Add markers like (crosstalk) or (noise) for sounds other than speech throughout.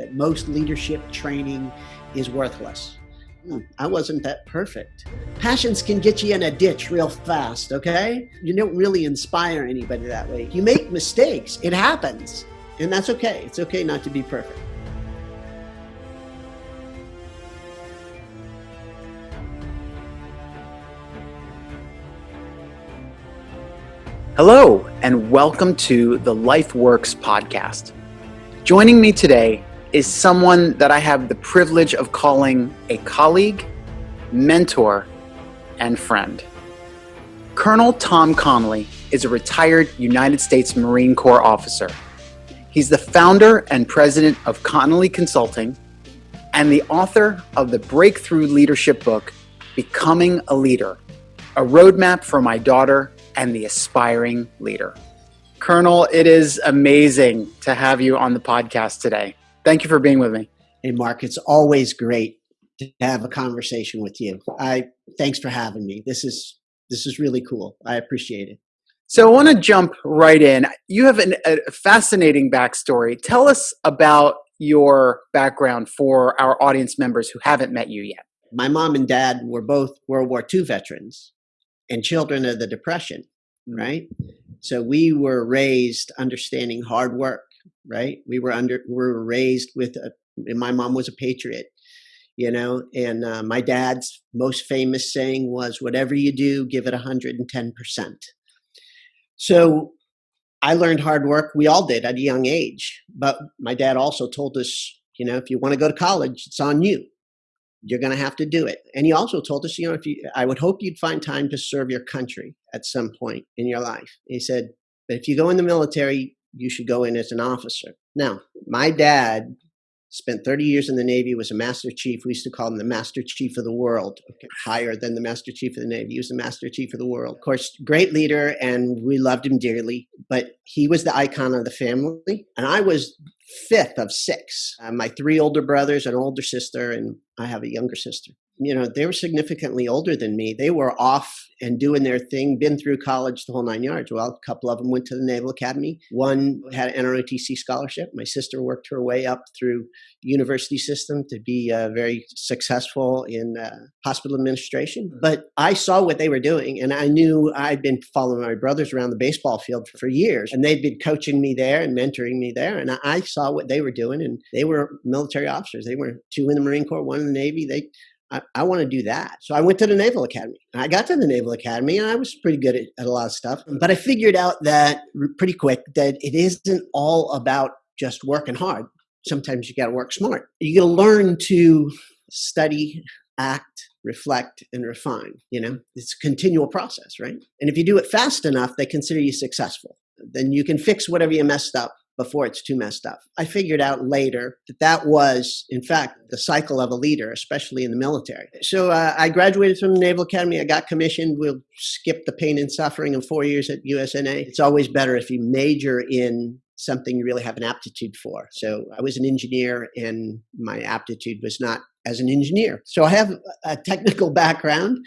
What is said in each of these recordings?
that most leadership training is worthless. Hmm, I wasn't that perfect. Passions can get you in a ditch real fast, okay? You don't really inspire anybody that way. You make mistakes, it happens, and that's okay. It's okay not to be perfect. Hello, and welcome to the LifeWorks podcast. Joining me today is someone that I have the privilege of calling a colleague, mentor, and friend. Colonel Tom Connolly is a retired United States Marine Corps officer. He's the founder and president of Connolly Consulting and the author of the breakthrough leadership book, Becoming a Leader, a roadmap for my daughter and the aspiring leader. Colonel, it is amazing to have you on the podcast today. Thank you for being with me. Hey, Mark, it's always great to have a conversation with you. I thanks for having me. This is this is really cool. I appreciate it. So I want to jump right in. You have an, a fascinating backstory. Tell us about your background for our audience members who haven't met you yet. My mom and dad were both World War II veterans and children of the Depression, mm. right? So we were raised understanding hard work, right? We were under we were raised with a, my mom was a patriot, you know, and uh, my dad's most famous saying was, "Whatever you do, give it hundred and ten percent." So I learned hard work. We all did at a young age, but my dad also told us, you know, if you want to go to college, it's on you you're going to have to do it. And he also told us, you know, if you, I would hope you'd find time to serve your country at some point in your life. He said, but if you go in the military, you should go in as an officer. Now, my dad spent 30 years in the Navy, was a Master Chief. We used to call him the Master Chief of the World, okay, higher than the Master Chief of the Navy. He was the Master Chief of the World. Of course, great leader, and we loved him dearly, but he was the icon of the family. And I was fifth of six. Uh, my three older brothers, an older sister, and I have a younger sister you know, they were significantly older than me. They were off and doing their thing, been through college the whole nine yards. Well, a couple of them went to the Naval Academy. One had an NROTC scholarship. My sister worked her way up through university system to be uh, very successful in uh, hospital administration. But I saw what they were doing, and I knew I'd been following my brothers around the baseball field for, for years, and they'd been coaching me there and mentoring me there. And I saw what they were doing, and they were military officers. They were two in the Marine Corps, one in the Navy. They I, I want to do that. So I went to the Naval Academy. I got to the Naval Academy and I was pretty good at, at a lot of stuff. But I figured out that pretty quick that it isn't all about just working hard. Sometimes you got to work smart. You got to learn to study, act, reflect, and refine. You know, it's a continual process, right? And if you do it fast enough, they consider you successful. Then you can fix whatever you messed up before it's too messed up. I figured out later that that was, in fact, the cycle of a leader, especially in the military. So uh, I graduated from the Naval Academy. I got commissioned. We'll skip the pain and suffering of four years at USNA. It's always better if you major in something you really have an aptitude for. So I was an engineer and my aptitude was not as an engineer. So I have a technical (laughs) background.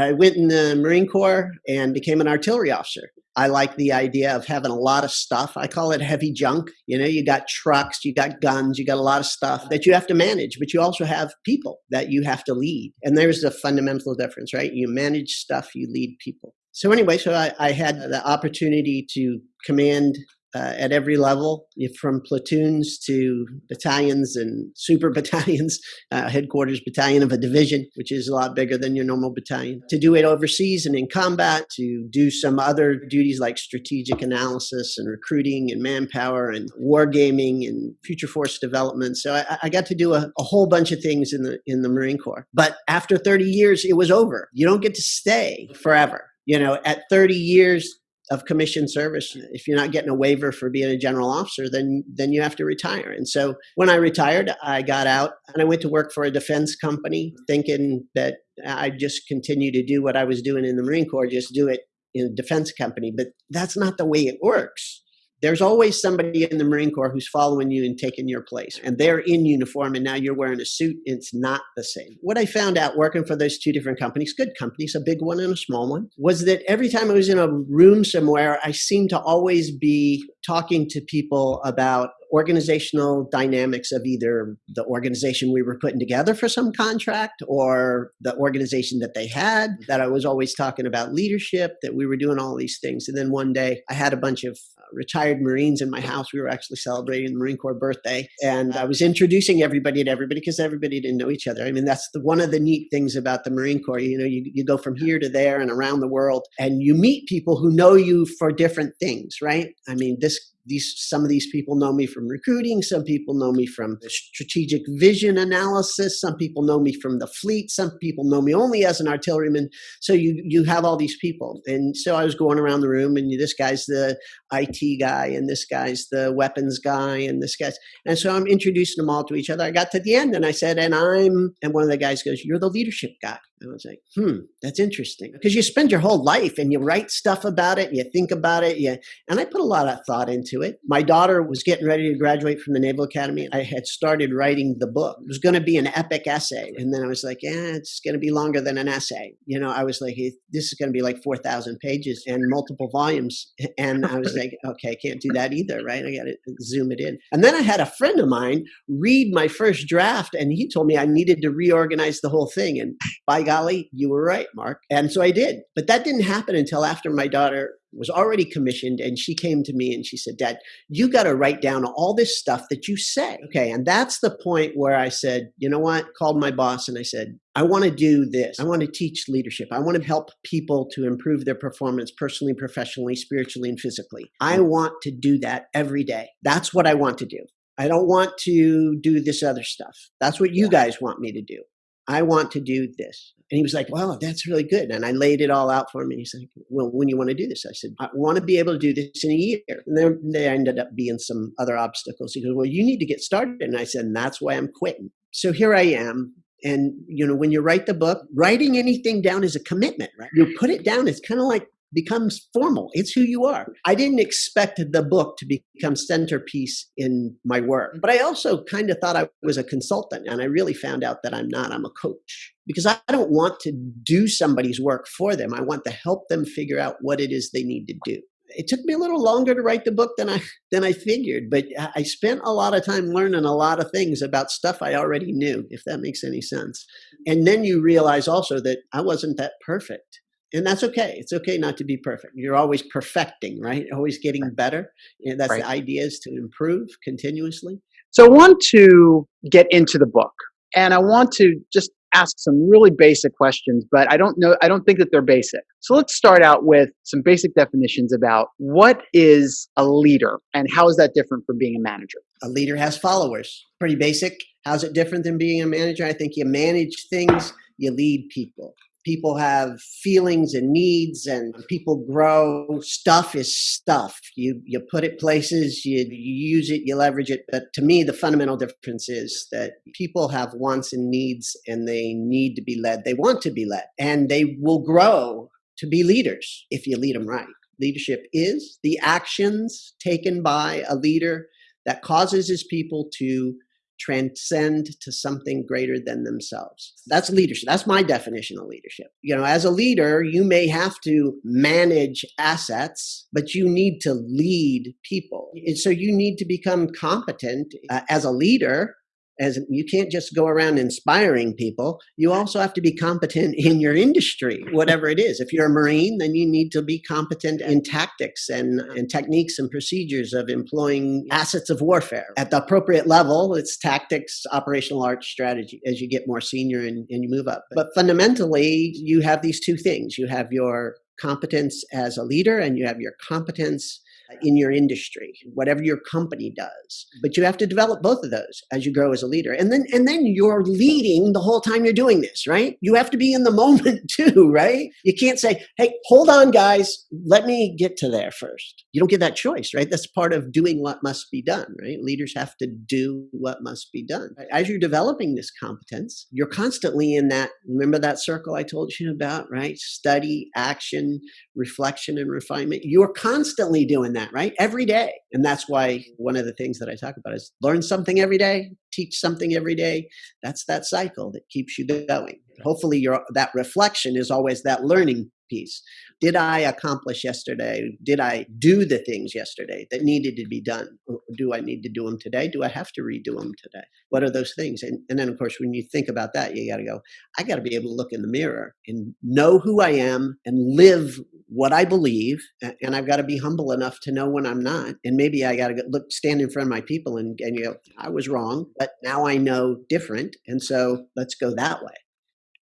I went in the Marine Corps and became an artillery officer. I like the idea of having a lot of stuff. I call it heavy junk. You know, you got trucks, you got guns, you got a lot of stuff that you have to manage, but you also have people that you have to lead. And there's a fundamental difference, right? You manage stuff, you lead people. So anyway, so I, I had the opportunity to command uh, at every level, from platoons to battalions and super (laughs) battalions, uh, headquarters battalion of a division, which is a lot bigger than your normal battalion, to do it overseas and in combat, to do some other duties like strategic analysis and recruiting and manpower and wargaming and future force development. So I, I got to do a, a whole bunch of things in the in the Marine Corps. But after 30 years, it was over. You don't get to stay forever you know, at 30 years, of commission service. If you're not getting a waiver for being a general officer, then then you have to retire. And so when I retired, I got out and I went to work for a defense company, thinking that I'd just continue to do what I was doing in the Marine Corps, just do it in a defense company. But that's not the way it works there's always somebody in the Marine Corps who's following you and taking your place. And they're in uniform and now you're wearing a suit. It's not the same. What I found out working for those two different companies, good companies, a big one and a small one, was that every time I was in a room somewhere, I seemed to always be talking to people about organizational dynamics of either the organization we were putting together for some contract or the organization that they had that I was always talking about leadership that we were doing all these things and then one day I had a bunch of retired Marines in my house. We were actually celebrating the Marine Corps birthday. And I was introducing everybody to everybody because everybody didn't know each other. I mean that's the, one of the neat things about the Marine Corps. You know you, you go from here to there and around the world and you meet people who know you for different things right? I mean this these some of these people know me from recruiting some people know me from the strategic vision analysis some people know me from the fleet some people know me only as an artilleryman. So you you have all these people. And so i was going around the room and this guy's the it guy and this guy's the weapons guy and this guy's and so i'm introducing them all to each other. I got to the end and i said and i'm and one of the guys goes you're the leadership guy I was like, hmm, that's interesting. Because you spend your whole life and you write stuff about it, you think about it, you, and I put a lot of thought into it. My daughter was getting ready to graduate from the Naval Academy. I had started writing the book. It was going to be an epic essay. And then I was like, yeah, it's going to be longer than an essay. You know, I was like, this is going to be like 4,000 pages and multiple volumes. (laughs) And I was like, okay, I can't do that either, right? I got to zoom it in. And then I had a friend of mine read my first draft, and he told me I needed to reorganize the whole thing. And by golly, you were right, Mark. And so I did. But that didn't happen until after my daughter was already commissioned and she came to me and she said, Dad, you got to write down all this stuff that you say. Okay. And that's the point where I said, you know what? Called my boss and I said, I want to do this. I want to teach leadership. I want to help people to improve their performance personally, professionally, spiritually, and physically. I want to do that every day. That's what I want to do. I don't want to do this other stuff. That's what you guys want me to do. I want to do this. And he was like, wow, that's really good. And I laid it all out for him. And he's like, well, when you want to do this? I said, I want to be able to do this in a year. And then there ended up being some other obstacles. He goes, well, you need to get started. And I said, and that's why I'm quitting. So here I am. And, you know, when you write the book, writing anything down is a commitment, right? You put it down. It's kind of like becomes formal. It's who you are. I didn't expect the book to become centerpiece in my work, but I also kind of thought I was a consultant and I really found out that I'm not. I'm a coach because I don't want to do somebody's work for them. I want to help them figure out what it is they need to do. It took me a little longer to write the book than I than I figured, but I spent a lot of time learning a lot of things about stuff I already knew, if that makes any sense. And then you realize also that I wasn't that perfect and that's okay. It's okay not to be perfect. You're always perfecting, right? Always getting better. And that's right. the idea is to improve continuously. So I want to get into the book and I want to just ask some really basic questions, but I don't know, I don't think that they're basic. So let's start out with some basic definitions about what is a leader and how is that different from being a manager? A leader has followers. Pretty basic. How's it different than being a manager? I think you manage things, you lead people people have feelings and needs and people grow stuff is stuff. You you put it places you, you, use it you leverage it. But to me the fundamental difference is that people have wants and needs and they need to be led. They want to be led and they will grow to be leaders if you lead them right. Leadership is the actions taken by a leader that causes his people to transcend to something greater than themselves. That's leadership. That's my definition of leadership. You know, as a leader, you may have to manage assets, but you need to lead people. And so you need to become competent uh, as a leader as you can't just go around inspiring people you also have to be competent in your industry whatever it is. If you're a marine then you need to be competent in tactics and, and techniques and procedures of employing assets of warfare. At the appropriate level it's tactics operational art strategy as you get more senior and, and you move up. But fundamentally you have these two things. You have your competence as a leader and you have your competence in your industry, whatever your company does. But you have to develop both of those as you grow as a leader. And then and then you're leading the whole time you're doing this, right? You have to be in the (laughs) moment too, right? You can't say, "Hey, hold on guys, let me get to there first. You don't get that choice, right? That's part of doing what must be done, right? Leaders have to do what must be done. As you're developing this competence, you're constantly in that remember that circle I told you about, right? Study, action, reflection and refinement. You're constantly doing that that, right? Every day. And that's why one of the things that I talk about is learn something every day, teach something every day. That's that cycle that keeps you going. Hopefully your that reflection is always that learning piece. Did I accomplish yesterday? Did I do the things yesterday that needed to be done? Do I need to do them today? Do I have to redo them today? What are those things? And, and then, of course, when you think about that, you got to go, I got to be able to look in the mirror and know who I am and live what I believe. And I've got to be humble enough to know when I'm not. And maybe I got to look, stand in front of my people and, and you go, I was wrong, but now I know different. And so let's go that way.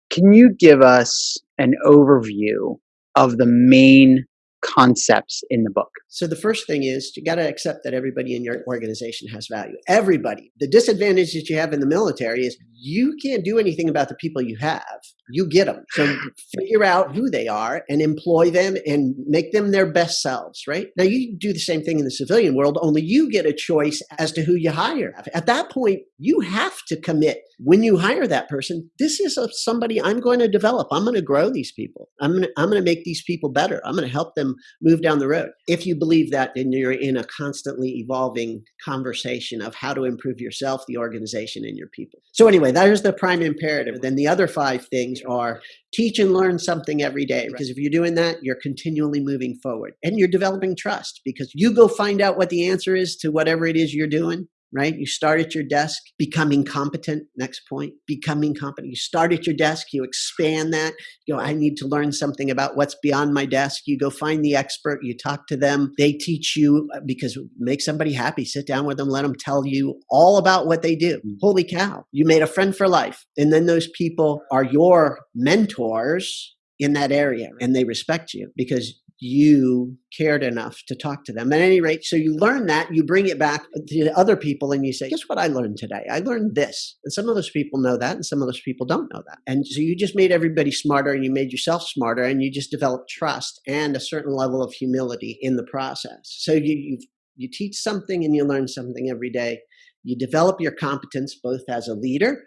Can you give us an overview of the main concepts in the book? So the first thing is you got to accept that everybody in your organization has value. Everybody. The disadvantage that you have in the military is you can't do anything about the people you have. You get them. So figure out who they are and employ them and make them their best selves, right? Now you do the same thing in the civilian world, only you get a choice as to who you hire. At that point, you have to commit when you hire that person, this is a, somebody I'm going to develop. I'm going to grow these people. I'm going to, I'm going to make these people better. I'm going to help them move down the road. If you believe that, then you're in a constantly evolving conversation of how to improve yourself, the organization, and your people. So anyway, that is the prime imperative. Then the other five things are teach and learn something every day because if you're doing that you're continually moving forward and you're developing trust because you go find out what the answer is to whatever it is you're doing right? You start at your desk, becoming competent. Next point, becoming competent. You start at your desk, you expand that. You go, I need to learn something about what's beyond my desk. You go find the expert, you talk to them. They teach you uh, because make somebody happy. Sit down with them, let them tell you all about what they do. Mm. Holy cow, you made a friend for life. And then those people are your mentors in that area and they respect you because you cared enough to talk to them. At any rate, so you learn that, you bring it back to other people, and you say, Guess what I learned today? I learned this. And some of those people know that, and some of those people don't know that. And so you just made everybody smarter, and you made yourself smarter, and you just developed trust and a certain level of humility in the process. So you, you, you teach something and you learn something every day. You develop your competence both as a leader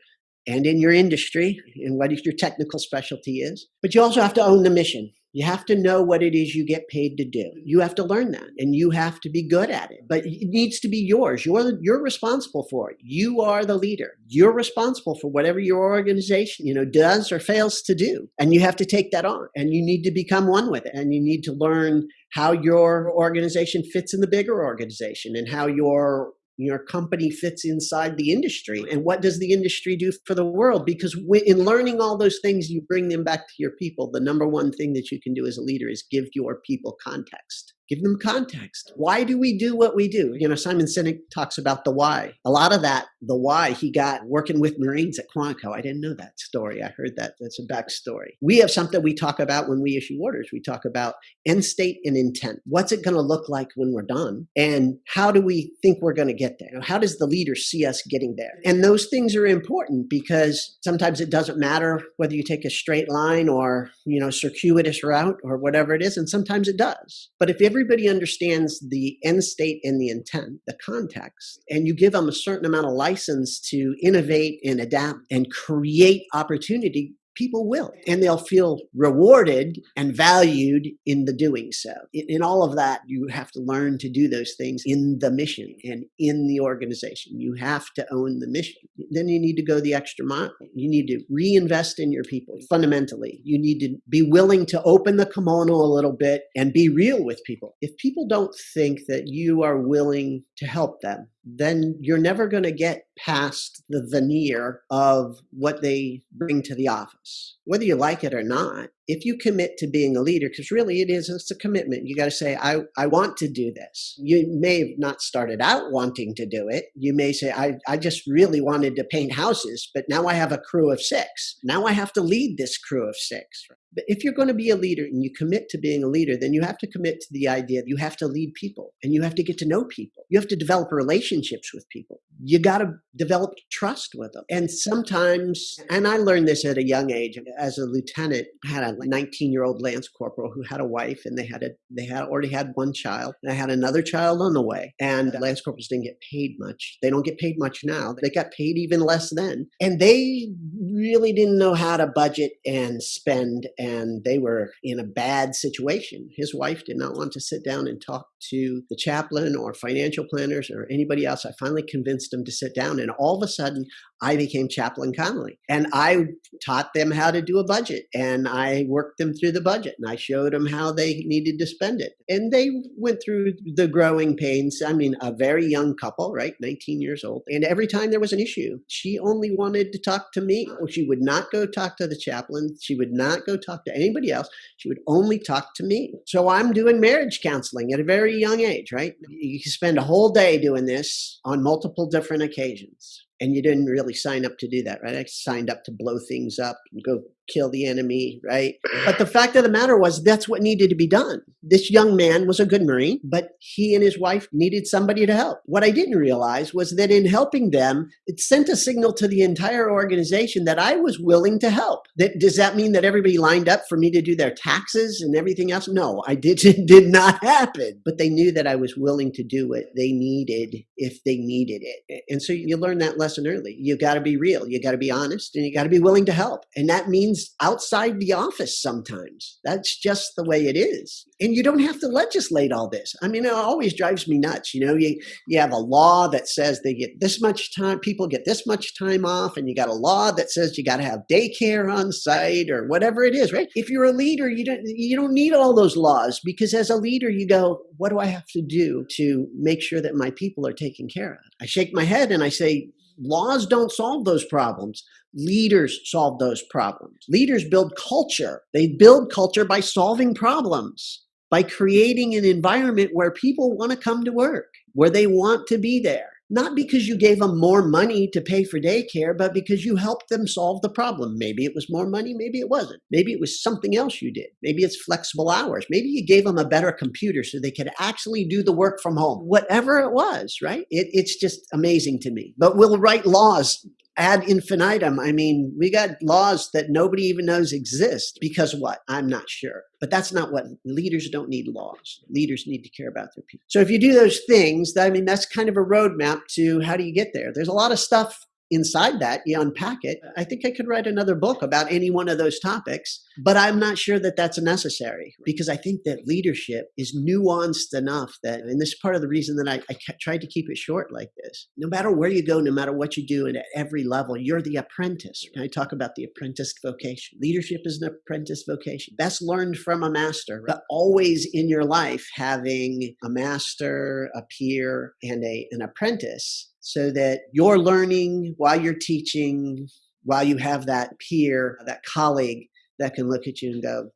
and in your industry and what your technical specialty is. But you also have to own the mission. You have to know what it is you get paid to do. Mm-hmm. You have to learn that and you have to be good at it. But it needs to be yours. You're you're responsible for it. You are the leader. You're responsible for whatever your organization, you know, does or fails to do. And you have to take that on and you need to become one with it and you need to learn how your organization fits in the bigger organization and how your your company fits inside the industry and what does the industry do for the world? Because in learning all those things you bring them back to your people. The number one thing that you can do as a leader is give your people context give them context. Why do we do what we do? You know, Simon Sinek talks about the why. A lot of that, the why he got working with Marines at Quantico. I didn't know that story. I heard that. That's a backstory. We have something we talk about when we issue orders. We talk about end state and intent. What's it going to look like when we're done? And how do we think we're going to get there? How does the leader see us getting there? And those things are important because sometimes it doesn't matter whether you take a straight line or, you know, circuitous route or whatever it is. And sometimes it does. But if every everybody understands the end state and the intent, the context, and you give them a certain amount of license to innovate and adapt and create opportunity, people will and they'll feel rewarded and valued in the doing so. In, in, all of that you have to learn to do those things in the mission and in the organization. You have to own the mission. Then you need to go the extra mile. You need to reinvest in your people fundamentally. You need to be willing to open the kimono a little bit and be real with people. If people don't think that you are willing to help them then you're never going to get past the veneer of what they bring to the office. Whether you like it or not, if you commit to being a leader, because really it is, it's a commitment. You got to say, I, I want to do this. You may have not started out wanting to do it. You may say, I, I just really wanted to paint houses, but now I have a crew of six. Now I have to lead this crew of six. But if you're going to be a leader and you commit to being a leader, then you have to commit to the idea that you have to lead people and you have to get to know people. You have to develop relationships with people. You got to develop trust with them. And sometimes, and I learned this at a young age as a lieutenant, I had a 19 year old Lance Corporal who had a wife and they had a, they had already had one child. And I had another child on the way. And Lance Corporals didn't get paid much. They don't get paid much now. They got paid even less then. And they really didn't know how to budget and spend and they were in a bad situation. His wife did not want to sit down and talk to the chaplain or financial planners or anybody else. I finally convinced them to sit down, and all of a sudden, I became Chaplain Connolly. And I taught them how to do a budget, and I worked them through the budget, and I showed them how they needed to spend it. And they went through the growing pains. I mean, a very young couple, right? 19 years old. And every time there was an issue, she only wanted to talk to me. She would not go talk to the chaplain. She would not go talk to anybody else. She would only talk to me. So I'm doing marriage counseling at a very young age, right? You can spend a whole day doing this on multiple different occasions and you didn't really sign up to do that, right? I signed up to blow things up and go kill the enemy, right? But the fact of the matter was that's what needed to be done. This young man was a good Marine, but he and his wife needed somebody to help. What I didn't realize was that in helping them, it sent a signal to the entire organization that I was willing to help. That does that mean that everybody lined up for me to do their taxes and everything else? No, I did (laughs) did not happen. But they knew that I was willing to do what they needed if they needed it. And so you learn that lesson early. You got to be real, you got to be honest, and you got to be willing to help. And that means things outside the office sometimes. That's just the way it is. And you don't have to legislate all this. I mean, it always drives me nuts. You know, you, you have a law that says they get this much time, people get this much time off, and you got a law that says you got to have daycare on site or whatever it is, right? If you're a leader, you don't you don't need all those laws because as a leader, you go, what do I have to do to make sure that my people are taken care of? I shake my head and I say, laws don't solve those problems. Leaders solve those problems. Leaders build culture. They build culture by solving problems, by creating an environment where people want to come to work, where they want to be there. Not because you gave them more money to pay for daycare, but because you helped them solve the problem. Maybe it was more money, maybe it wasn't. Maybe it was something else you did. Maybe it's flexible hours. Maybe you gave them a better computer so they could actually do the work from home. Whatever it was, right? It, it's just amazing to me. But we'll write laws ad infinitum. I mean, we got laws that nobody even knows exist because what? I'm not sure. But that's not what leaders don't need laws. Leaders need to care about their people. So if you do those things, I mean, that's kind of a roadmap to how do you get there. There's a lot of stuff inside that you unpack it. I think i could write another book about any one of those topics but i'm not sure that that's necessary because i think that leadership is nuanced enough that and this is part of the reason that I, I tried to keep it short like this. No matter where you go no matter what you do and at every level you're the apprentice. I talk about the apprentice vocation? Leadership is an apprentice vocation. Best learned from a master but always in your life having a master a peer and a an apprentice so that you're learning while you're teaching, while you have that peer, that colleague that can look at you and go,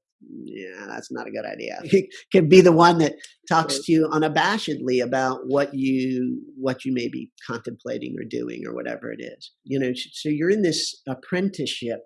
yeah, that's not a good idea. (laughs) He can be the one that talks to you unabashedly about what you what you may be contemplating or doing or whatever it is. You know, so you're in this apprenticeship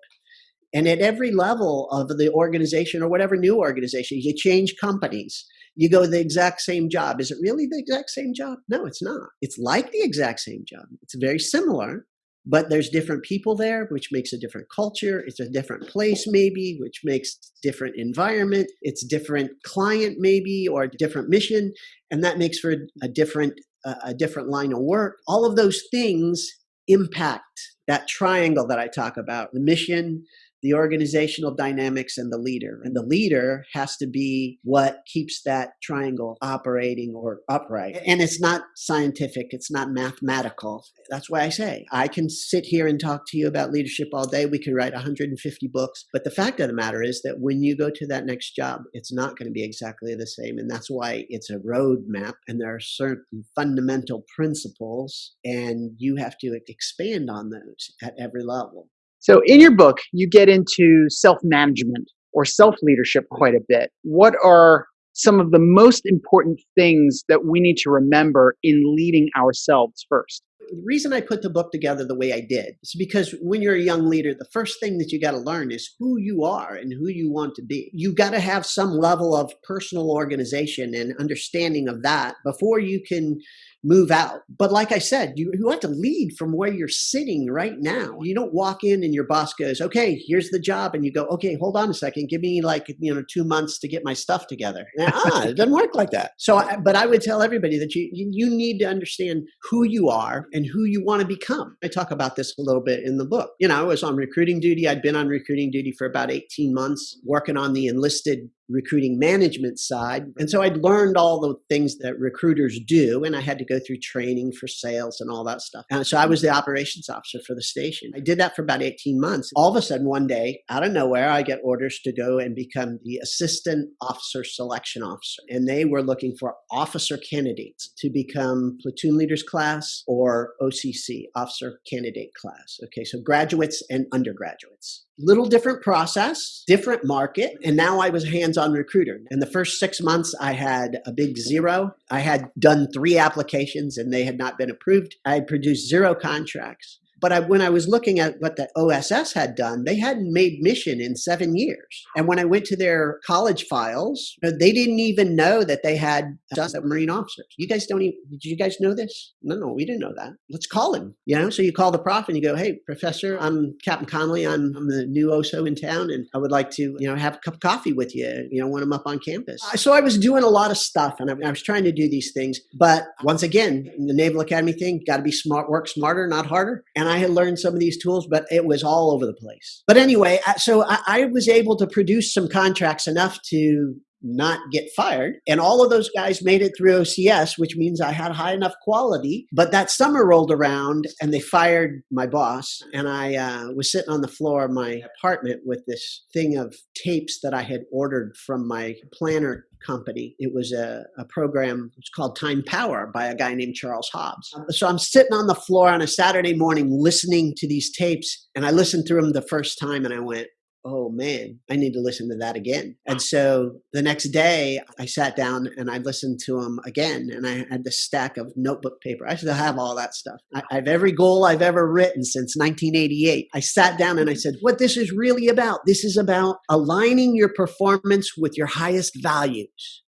and at every level of the organization or whatever new organization, you change companies you go the exact same job. Is it really the exact same job? No, it's not. It's like the exact same job. It's very similar, but there's different people there, which makes a different culture. It's a different place, maybe, which makes different environment. It's different client, maybe, or a different mission, and that makes for a different a different line of work. All of those things impact that triangle that I talk about: the mission, the organizational dynamics and the leader. And the leader has to be what keeps that triangle operating or upright. And it's not scientific, it's not mathematical. That's why I say I can sit here and talk to you about leadership all day. We could write 150 books. But the fact of the matter is that when you go to that next job, it's not going to be exactly the same. And that's why it's a roadmap and there are certain fundamental principles, and you have to expand on those at every level. So, in your book, you get into self management or self leadership quite a bit. What are some of the most important things that we need to remember in leading ourselves first? The reason I put the book together the way I did is because when you're a young leader, the first thing that you got to learn is who you are and who you want to be. You got to have some level of personal organization and understanding of that before you can move out. But like I said, you, you have to lead from where you're sitting right now. You don't walk in and your boss goes, okay, here's the job. And you go, okay, hold on a second. Give me like, you know, two months to get my stuff together. ah, it doesn't work like that. So, I, but I would tell everybody that you, you need to understand who you are and who you want to become. I talk about this a little bit in the book. You know, I was on recruiting duty. I'd been on recruiting duty for about 18 months, working on the enlisted recruiting management side. And so I'd learned all the things that recruiters do, and I had to go through training for sales and all that stuff. And so I was the operations officer for the station. I did that for about 18 months. All of a sudden, one day, out of nowhere, I get orders to go and become the assistant officer selection officer. And they were looking for officer candidates to become platoon leaders class or OCC, officer candidate class. Okay, so graduates and undergraduates little different process, different market. And now I was hands on recruiter. In the first six months, I had a big zero. I had done three applications and they had not been approved. I produced zero contracts. But I, when I was looking at what the OSS had done, they hadn't made mission in seven years. And when I went to their college files, uh, they didn't even know that they had Marine officers. You guys don't even, did you guys know this? No, no, we didn't know that. Let's call him. You know, so you call the prof and you go, hey, professor, I'm Captain Connolly. I'm, I'm the new OSO in town and I would like to, you know, have a cup of coffee with you, you know, when I'm up on campus. So I was doing a lot of stuff and I, I was trying to do these things. But once again, the Naval Academy thing, got to be smart, work smarter, not harder. And I had learned some of these tools, but it was all over the place. But anyway, so I, I was able to produce some contracts enough to not get fired. And all of those guys made it through OCS, which means I had high enough quality. But that summer rolled around and they fired my boss. And I uh, was sitting on the floor of my apartment with this thing of tapes that I had ordered from my planner company. It was a, a program, it's called Time Power by a guy named Charles Hobbs. So I'm sitting on the floor on a Saturday morning listening to these tapes. And I listened through them the first time and I went, oh man, I need to listen to that again. And so the next day I sat down and I listened to them again and I had this stack of notebook paper. I still have all that stuff. I, have every goal I've ever written since 1988. I sat down and I said, what this is really about, this is about aligning your performance with your highest values.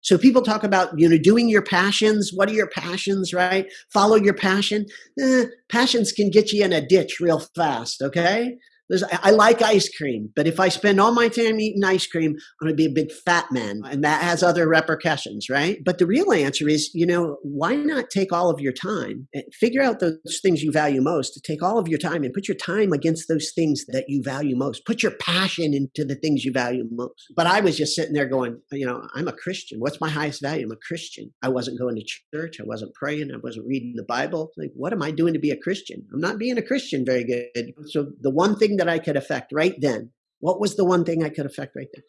So people talk about, you know, doing your passions. What are your passions, right? Follow your passion. Eh, passions can get you in a ditch real fast, okay? I like ice cream, but if I spend all my time eating ice cream, I'm going to be a big fat man, and that has other repercussions, right? But the real answer is, you know, why not take all of your time and figure out those things you value most? To take all of your time and put your time against those things that you value most. Put your passion into the things you value most. But I was just sitting there going, you know, I'm a Christian. What's my highest value? I'm a Christian. I wasn't going to church. I wasn't praying. I wasn't reading the Bible. Like, what am I doing to be a Christian? I'm not being a Christian very good. So the one thing that I could affect right then, what was the one thing I could affect right then?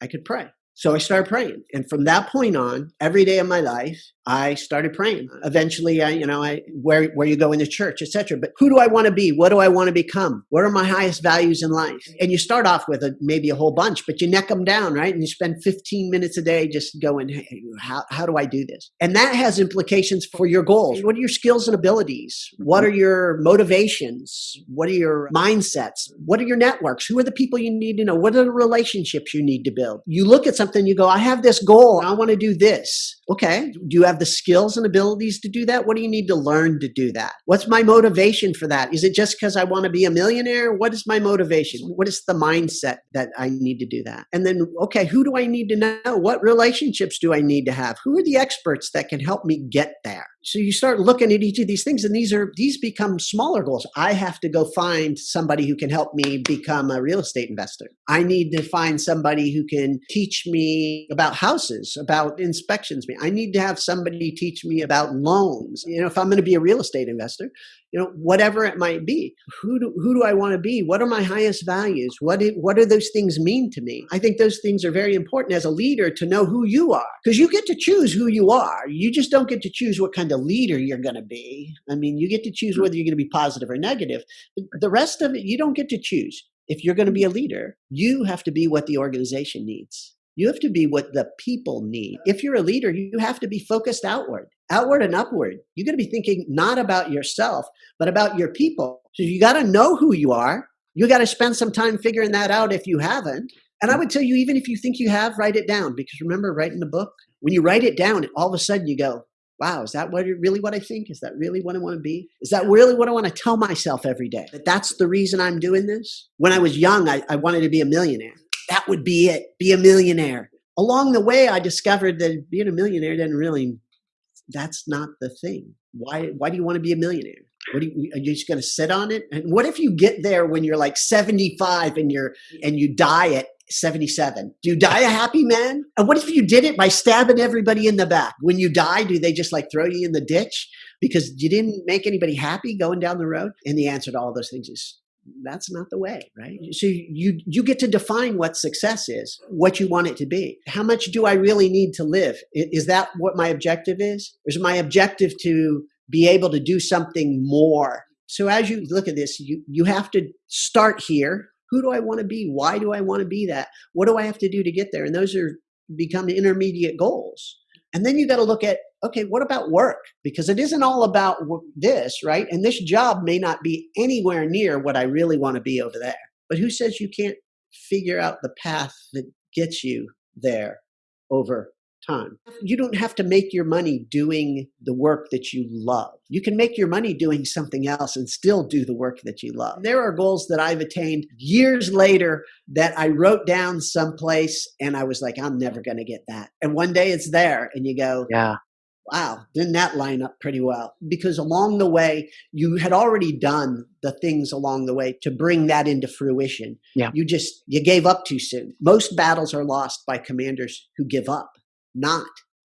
I could pray. So I started praying. And from that point on, every day of my life, I started praying. Eventually, I, you know, I, where, where you go into church, etc. But who do I want to be? What do I want to become? What are my highest values in life? And you start off with a, maybe a whole bunch, but you neck them down, right? And you spend 15 minutes a day just going, hey, how, how do I do this? And that has implications for your goals. What are your skills and abilities? What are your motivations? What are your mindsets? What are your networks? Who are the people you need to know? What are the relationships you need to build? You look at something, you go, I have this goal. I want to do this. Okay. Do you have the skills and abilities to do that? What do you need to learn to do that? What's my motivation for that? Is it just because I want to be a millionaire? What is my motivation? What is the mindset that I need to do that? And then, okay, who do I need to know? What relationships do I need to have? Who are the experts that can help me get there? So you start looking at each of these things and these are these become smaller goals. I have to go find somebody who can help me become a real estate investor. I need to find somebody who can teach me about houses about inspections. I need to have somebody teach me about loans. You know if i'm going to be a real estate investor you know whatever it might be who do, who do i want to be? What are my highest values? What do, what do those things mean to me? I think those things are very important as a leader to know who you are because you get to choose who you are. You just don't get to choose what kind of leader you're going to be i mean you get to choose hmm. whether you're going to be positive or negative the rest of it you don't get to choose if you're going to be mm-hmm. a leader you have to be what the organization needs you have to be what the people need. If you're a leader, you have to be focused outward, outward and upward. You got to be thinking not about yourself, but about your people. So you got to know who you are. You got to spend some time figuring that out if you haven't. And I mm. would tell you, even if you think you have, write it down. Because remember, writing the book, when you write it down, all of a sudden you go, wow, is that what really what I think? Is that really what I want to be? Is that really what I want to tell myself every day? That that's the reason I'm doing this? When I was young, I, I wanted to be a millionaire. That would be it. Be a millionaire. Along the way, I discovered that being a millionaire didn't really, that's not the thing. Why, why do you want to be a millionaire? What do you, are you just going to sit on it? And what if you get there when you're like 75 and you're, and you die at 77. Do you die a happy man? And what if you did it by stabbing everybody in the back? When you die, do they just like throw you in the ditch because you didn't make anybody happy going down the road? And the answer to all those things is that's not the way, right? So you you get to define what success is, what you want it to be. How much do I really need to live? Is that what my objective is? Or is my objective to be able to do something more? So as you look at this, you you have to start here who do I want to be? Why do I want to be that? What do I have to do to get there? And those are become intermediate goals. And then you got to look at, okay, what about work? Because it isn't all about this, right? And this job may not be anywhere near what I really want to be over there. But who says you can't figure out the path that gets you there over time. You don't have to make your money doing the work that you love. You can make your money doing something else and still do the work that you love. There are goals that I've attained years later that I wrote down someplace and I was like, I'm never going to get that. And one day it's there and you go, yeah. Wow, didn't that line up pretty well? Because along the way, you had already done the things along the way to bring that into fruition. Yeah. You just, you gave up too soon. Most battles are lost by commanders who give up not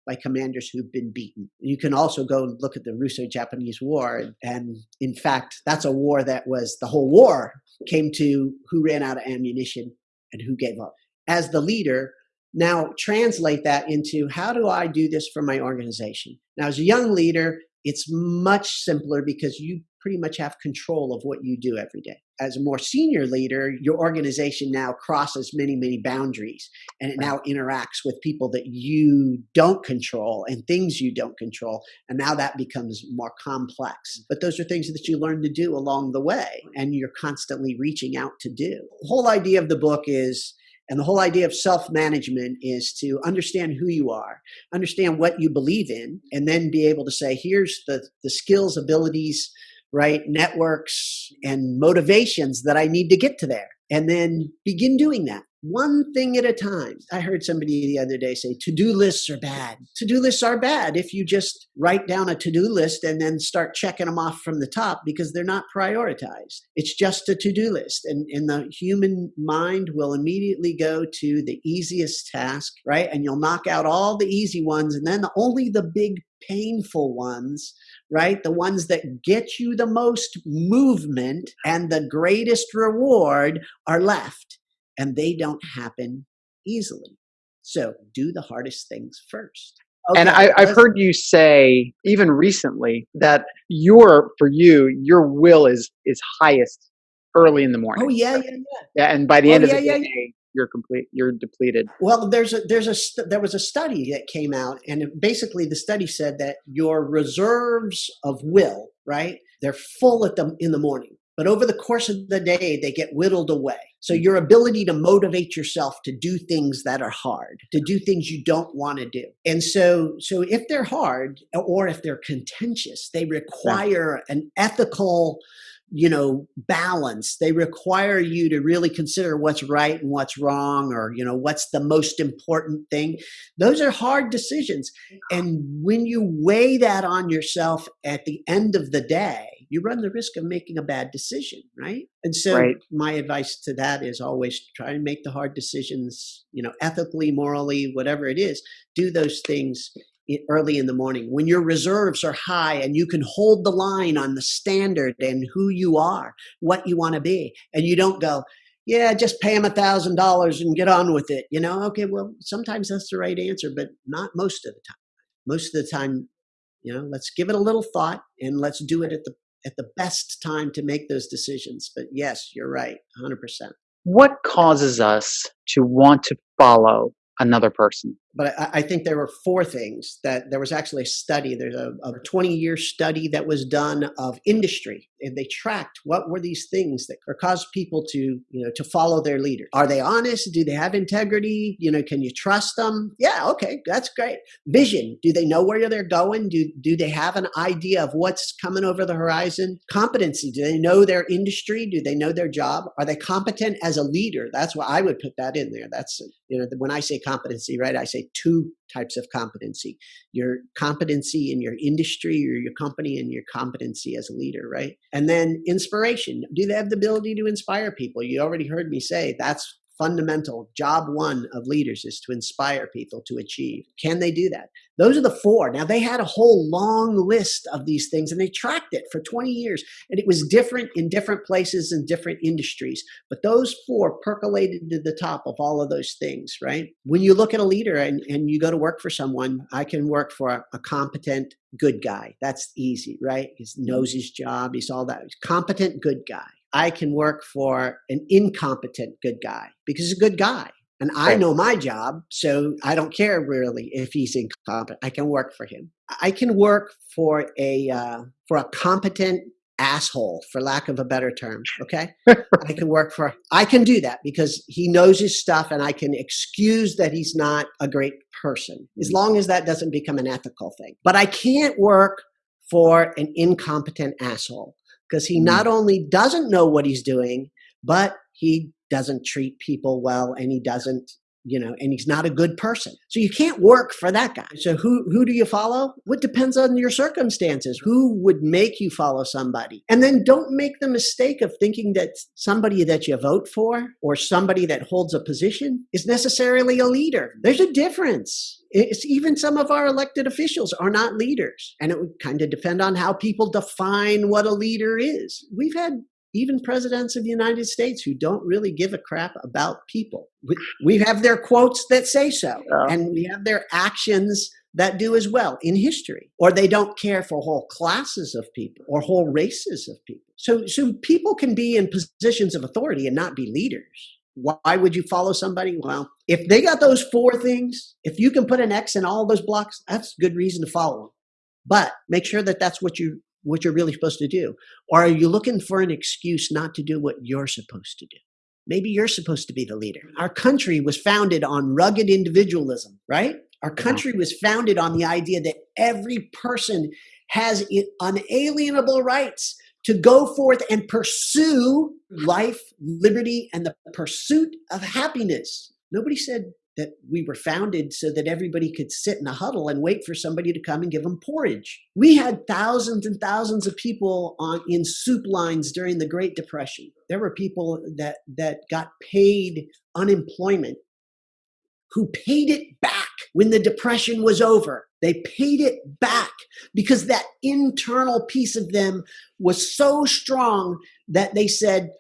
by commanders who've been beaten. You can also go and look at the Russo-Japanese War, and in fact, that's a war that was the whole war came to who ran out of ammunition and who gave up. As the leader, now translate that into how do I do this for my organization? Now, as a young leader, it's much simpler because you pretty much have control of what you do every day. As a more senior leader, your organization now crosses many, many boundaries and it now interacts with people that you don't control and things you don't control. And now that becomes more complex. Mm. But those are things that you learn to do along the way and you're constantly reaching out to do. The whole idea of the book is and the whole idea of self management is to understand who you are, understand what you believe in, and then be able to say, here's the, the skills, abilities, right, networks, and motivations that I need to get to there. And then begin doing that one thing at a time. I heard somebody the other day say to do lists are bad. To do lists are bad if you just write down a to do list and then start checking them off from the top because they're not prioritized. It's just a to do list. And, and the human mind will immediately go to the easiest task, right? And you'll knock out all the easy ones and then only the big painful ones, right? The ones that get you the most movement and the greatest reward are left and they don't happen easily. So do the hardest things first. Okay, and I, have heard you say even recently that your for you your will is is highest early in the morning. Oh yeah, yeah, yeah. Yeah, and by the oh, end of the yeah, day, yeah. You're complete. You're depleted. Well, there's a there's a there was a study that came out, and basically the study said that your reserves of will, right, they're full at the in the morning, but over the course of the day, they get whittled away. So your ability to motivate yourself to do things that are hard, to do things you don't want to do. And so so if they're hard or if they're contentious, they require an ethical you know balance they require you to really consider what's right and what's wrong or you know what's the most important thing those are hard decisions and when you weigh that on yourself at the end of the day you run the risk of making a bad decision, right? And so right. my advice to that is always try and make the hard decisions, you know, ethically, morally, whatever it is, do those things early in the morning when your reserves are high and you can hold the line on the standard and who you are, what you want to be. And you don't go, yeah, just pay them a thousand dollars and get on with it. You know, okay, well, sometimes that's the right answer, but not most of the time. Most of the time, you know, let's give it a little thought and let's do it at the at the best time to make those decisions. But yes, you're right, 100%. What causes us to want to follow another person? But I, I, think there were four things that there was actually a study. There's a, a 20 year study that was done of industry, and they tracked what were these things that caused people to, you know, to follow their leader. Are they honest? Do they have integrity? You know, can you trust them? Yeah, okay, that's great. Vision. Do they know where they're going? Do do they have an idea of what's coming over the horizon? Competency. Do they know their industry? Do they know their job? Are they competent as a leader? That's what I would put that in there. That's you know, when I say competency, right? I say say two types of competency. Your competency in your industry or your company and your competency as a leader right? And then inspiration. Do they have the ability to inspire people? You already heard me say that's fundamental job one of leaders is to inspire people to achieve. Can they do that? Those are the four. Now, they had a whole long list of these things and they tracked it for 20 years. And it was different in different places and different industries. But those four percolated to the top of all of those things, right? When you look at a leader and, and you go to work for someone, I can work for a, a competent, good guy. That's easy, right? He knows his job, he's all that. He's competent, good guy. I can work for an incompetent good guy because he's a good guy. And I know my job, so I don't care really if he's incompetent. I can work for him. I can work for a uh, for a competent asshole, for lack of a better term. Okay, (laughs) I can work for. I can do that because he knows his stuff, and I can excuse that he's not a great person as mm. long as that doesn't become an ethical thing. But I can't work for an incompetent asshole because he not mm. only doesn't know what he's doing, but he doesn't treat people well and he doesn't you know and he's not a good person. So you can't work for that guy. So who who do you follow? What depends on your circumstances. Who would make you follow somebody? And then don't make the mistake of thinking that somebody that you vote for or somebody that holds a position is necessarily a leader. There's a difference. It's even some of our elected officials are not leaders. And it would kind of depend on how people define what a leader is. We've had even presidents of the United States who don't really give a crap about people. We, we have their quotes that say so, yeah. and we have their actions that do as well in history. Or they don't care for whole classes of people or whole races of people. So, so people can be in positions of authority and not be leaders. Why would you follow somebody? Well, if they got those four things, if you can put an X in all those blocks, that's good reason to follow them. But make sure that that's what you what you're really supposed to do? Or are you looking for an excuse not to do what you're supposed to do? Maybe you're supposed to be the leader. Our country was founded on rugged individualism, right? Our uh-huh. country was founded on the idea that every person has unalienable rights to go forth and pursue life, liberty, and the pursuit of happiness. Nobody said that we were founded so that everybody could sit in a huddle and wait for somebody to come and give them porridge. We had thousands and thousands of people on in soup lines during the Great Depression. There were people that that got paid unemployment who paid it back when the depression was over. They paid it back because that internal piece of them was so strong that they said,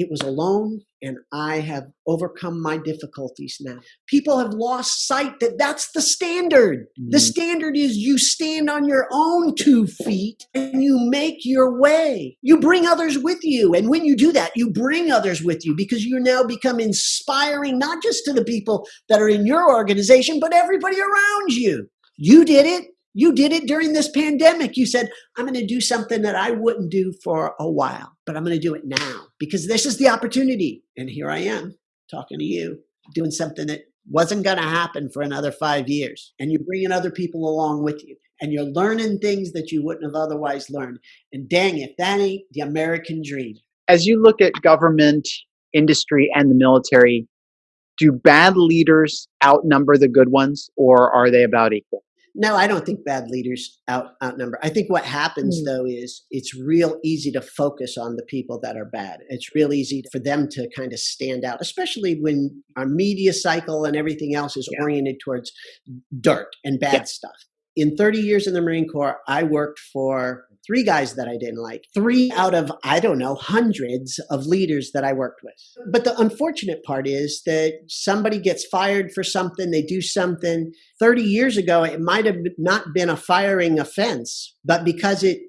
it was alone and I have overcome my difficulties now. People have lost sight that that's the standard. Mm. The mm-hmm. standard is you stand on your own two feet and you make your way. You bring others with you. And when you do that, you bring others with you because you now become inspiring, not just to the people that are in your organization, but everybody around you. You did it. You did it during this pandemic. You said, I'm going to do something that I wouldn't do for a while, but I'm going to do it now because this is the opportunity. And here I am talking to you, doing something that wasn't going to happen for another five years. And you're bringing other people along with you. And you're learning things that you wouldn't have otherwise learned. And dang, if that ain't the American dream. As you look at government, industry, and the military, do bad leaders outnumber the good ones, or are they about equal? No, I don't think bad leaders out outnumber. I think what happens mm. though is it's real easy to focus on the people that are bad. It's real easy for them to kind of stand out, especially when our media cycle and everything else is yeah. oriented towards dirt and bad yeah. stuff. In 30 years in the Marine Corps, I worked for three guys that I didn't like, three out of, I don't know, hundreds of leaders that I worked with. But the unfortunate part is that somebody gets fired for something, they do something. 30 years ago, it might have not been a firing offense, but because it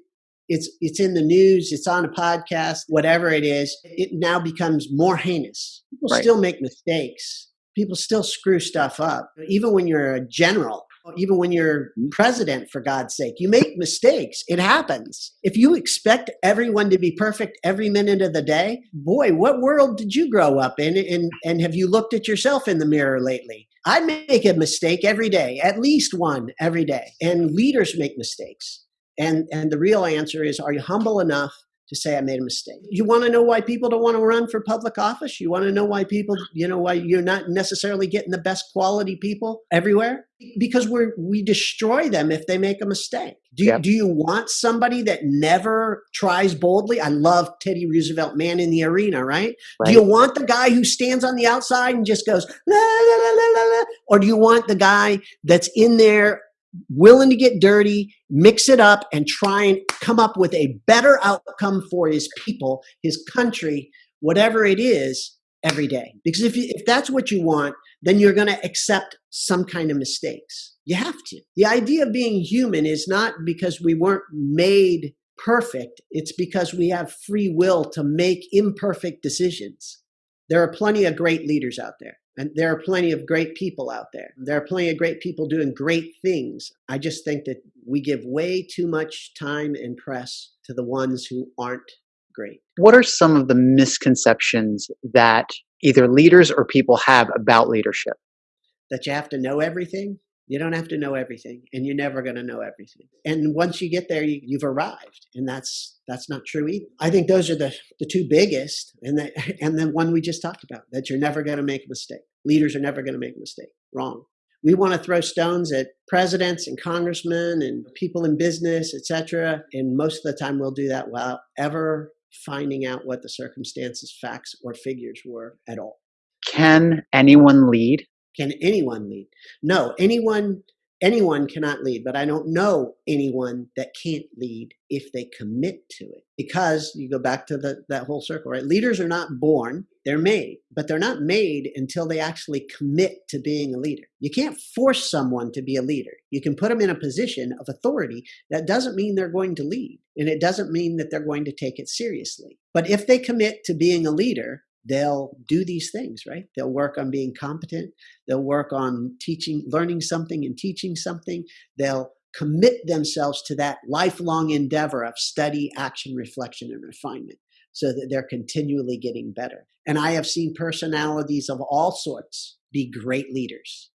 it's it's in the news, it's on a podcast, whatever it is, it now becomes more heinous. People right. still make mistakes, people still screw stuff up. Even when you're a general, even when you're president, for God's sake, you make mistakes. It happens. If you expect everyone to be perfect every minute of the day, boy, what world did you grow up in? And, and have you looked at yourself in the mirror lately? I make a mistake every day, at least one every day. And leaders make mistakes. And, and the real answer is, are you humble enough to say I made a mistake. You want to know why people don't want to run for public office? You want to know why people, you know, why you're not necessarily getting the best quality people everywhere? Because we're we destroy them if they make a mistake. Do you, yep. do you want somebody that never tries boldly? I love Teddy Roosevelt, man in the arena, right? right? Do you want the guy who stands on the outside and just goes la la la la la, or do you want the guy that's in there willing to get dirty, mix it up, and try and come up with a better outcome for his people, his country, whatever it is, every day. Because if, you, if that's what you want, then you're going to accept some kind of mistakes. You have to. The idea of being human is not because we weren't made perfect, it's because we have free will to make imperfect decisions. There are plenty of great leaders out there. And there are plenty of great people out there. There are plenty of great people doing great things. I just think that we give way too much time and press to the ones who aren't great. What are some of the misconceptions that either leaders or people have about leadership? That you have to know everything, you don't have to know everything, and you're never going to know everything. And once you get there, you, have arrived, and that's that's not true either. I think those are the the two biggest, and that (laughs) and the one we just talked about that you're never going to make a mistake. Leaders are never going to make a mistake. Wrong. We want to throw stones at presidents and congressmen and people in business, etc. And most of the time, we'll do that without ever finding out what the circumstances, facts, or figures were at all. Can anyone lead? Can anyone lead? No, anyone anyone cannot lead, but I don't know anyone that can't lead if they commit to it. Because you go back to the, that whole circle, right? Leaders are not born, they're made, but they're not made until they actually commit to being a leader. You can't force someone to be a leader. You can put them in a position of authority. That doesn't mean they're going to lead, and it doesn't mean that they're going to take it seriously. But if they commit to being a leader, they'll do these things, right? They'll work on being competent. They'll work on teaching, learning something and teaching something. They'll commit themselves to that lifelong endeavor of study, action, reflection, and refinement so that they're continually getting better. And I have seen personalities of all sorts be great leaders.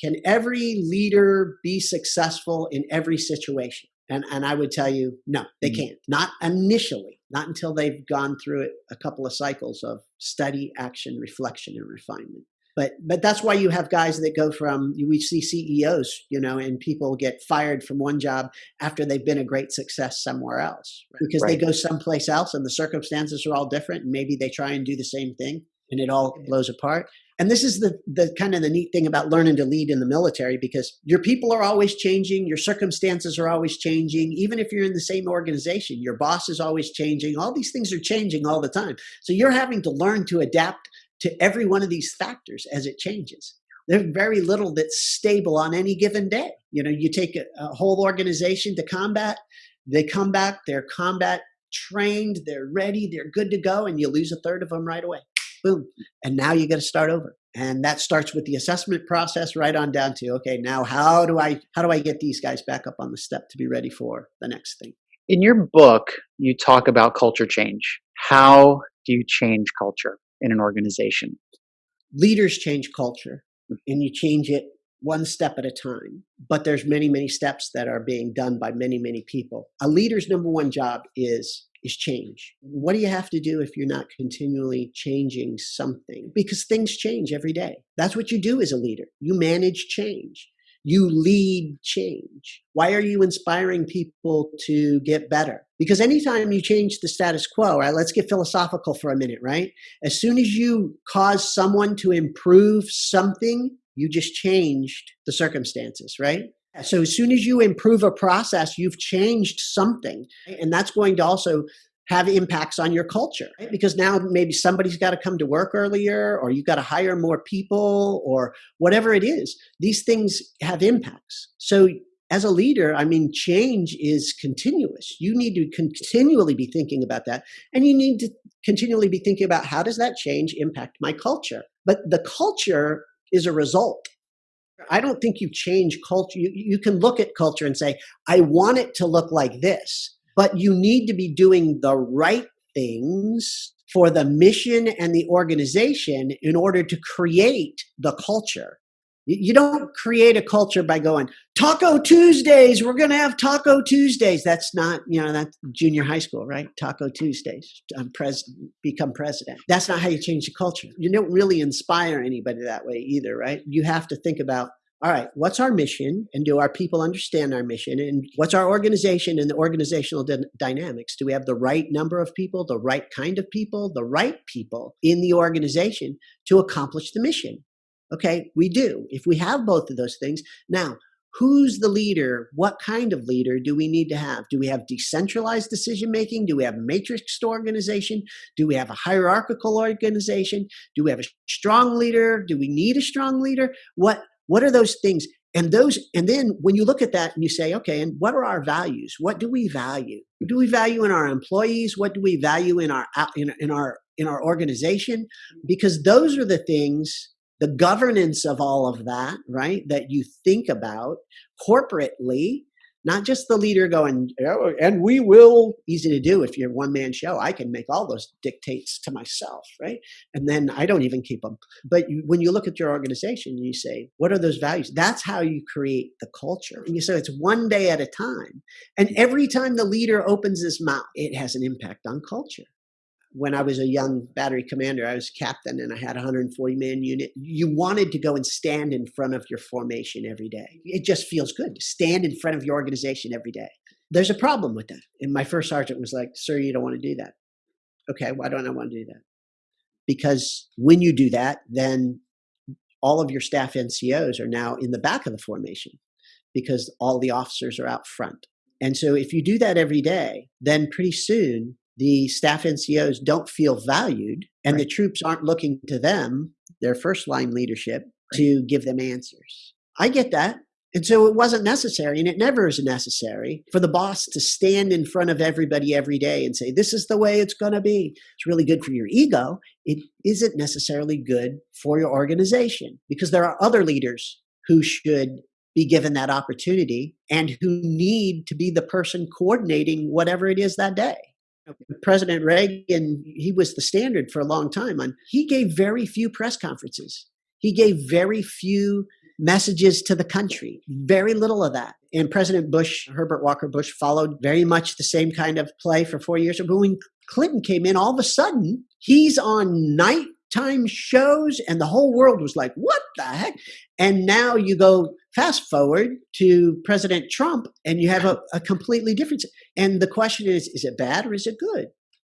Can every leader be successful in every situation? And, and I would tell you, no, they mm-hmm. can't. Not initially, not until they've gone through it a couple of cycles of study, action, reflection, and refinement. But but that's why you have guys that go from we see CEOs, you know, and people get fired from one job after they've been a great success somewhere else because right. they go someplace else and the circumstances are all different and maybe they try and do the same thing and it all blows apart. And this is the, the kind of the neat thing about learning to lead in the military because your people are always changing, your circumstances are always changing. Even if you're in the same organization, your boss is always changing. All these things are changing all the time. So you're having to learn to adapt to every one of these factors as it changes. There's very little that's stable on any given day. You know, you take a, a whole organization to combat, they come back, they're combat trained, they're ready, they're good to go, and you lose a third of them right away boom. And now you got to start over. And that starts with the assessment process right on down to, okay, now how do I how do I get these guys back up on the step to be ready for the next thing? In your book, you talk about culture change. How do you change culture in an organization? Leaders change culture hmm. and you change it one step at a time but there's many many steps that are being done by many many people a leader's number one job is is change. What do you have to do if you're not continually changing something? Because things change every day. That's what you do as a leader. You manage change. You lead change. Why are you inspiring people to get better? Because anytime you change the status quo, right, let's get philosophical for a minute, right? As soon as you cause someone to improve something, you just changed the circumstances, right? So as soon as you improve a process, you've changed something. And that's going to also have impacts on your culture right? because now maybe somebody's got to come to work earlier or you've got to hire more people or whatever it is. These things have impacts. So as a leader, I mean, change is continuous. You need to continually be thinking about that. And you need to continually be thinking about how does that change impact my culture? But the culture is a result. I don't think you change culture. You, you can look at culture and say, I want it to look like this, but you need to be doing the right things for the mission and the organization in order to create the culture. You don't create a culture by going, Taco Tuesdays, we're going to have Taco Tuesdays. That's not, you know, that's junior high school, right? Taco Tuesdays, um, I'm president, become president. That's not how you change the culture. You don't really inspire anybody that way either, right? You have to think about, all right, what's our mission? And do our people understand our mission? And what's our organization and the organizational dynamics? Do we have the right number of people, the right kind of people, the right people in the organization to accomplish the mission? Okay, we do. If we have both of those things, now who's the leader? What kind of leader do we need to have? Do we have decentralized decision making? Do we have a matrixed organization? Do we have a hierarchical organization? Do we have a strong leader? Do we need a strong leader? What what are those things? And those and then when you look at that and you say, okay, and what are our values? What do we value? What do we value in our employees? What do we value in our in, in our in our organization? Mm-hmm. Because those are the things the governance of all of that, right? That you think about corporately, not just the leader going, oh, and we will, easy to do if you're one man show. I can make all those dictates to myself, right? And then I don't even keep them. But you, when you look at your organization, you say, what are those values? That's how you create the culture. And you say it's one day at a time. And every time the leader opens his mouth, it has an impact on culture when I was a young battery commander, I was captain and I had a 140 man unit. You wanted to go and stand in front of your formation every day. It just feels good to stand in front of your organization every day. There's a problem with that. And my first sergeant was like, Sir, you don't want to do that. Okay, why don't I want to do that? Because when you do that, then all of your staff NCOs are now in the back of the formation because all the officers are out front. And so if you do that every day, then pretty soon the staff NCOs don't feel valued and right. the troops aren't looking to them, their first line leadership, right. to give them answers. I get that. And so it wasn't necessary, and it never is necessary for the boss to stand in front of everybody every day and say, This is the way it's going to be. It's really good for your ego. It isn't necessarily good for your organization because there are other leaders who should be given that opportunity and who need to be the person coordinating whatever it is that day. President Reagan, he was the standard for a long time on he gave very few press conferences. He gave very few messages to the country, very little of that. And President Bush, Herbert Walker Bush, followed very much the same kind of play for four years. But when Clinton came in, all of a sudden, he's on nighttime shows, and the whole world was like, what the heck? And now you go fast forward to President Trump, and you have a, a completely different. And the question is, is it bad or is it good?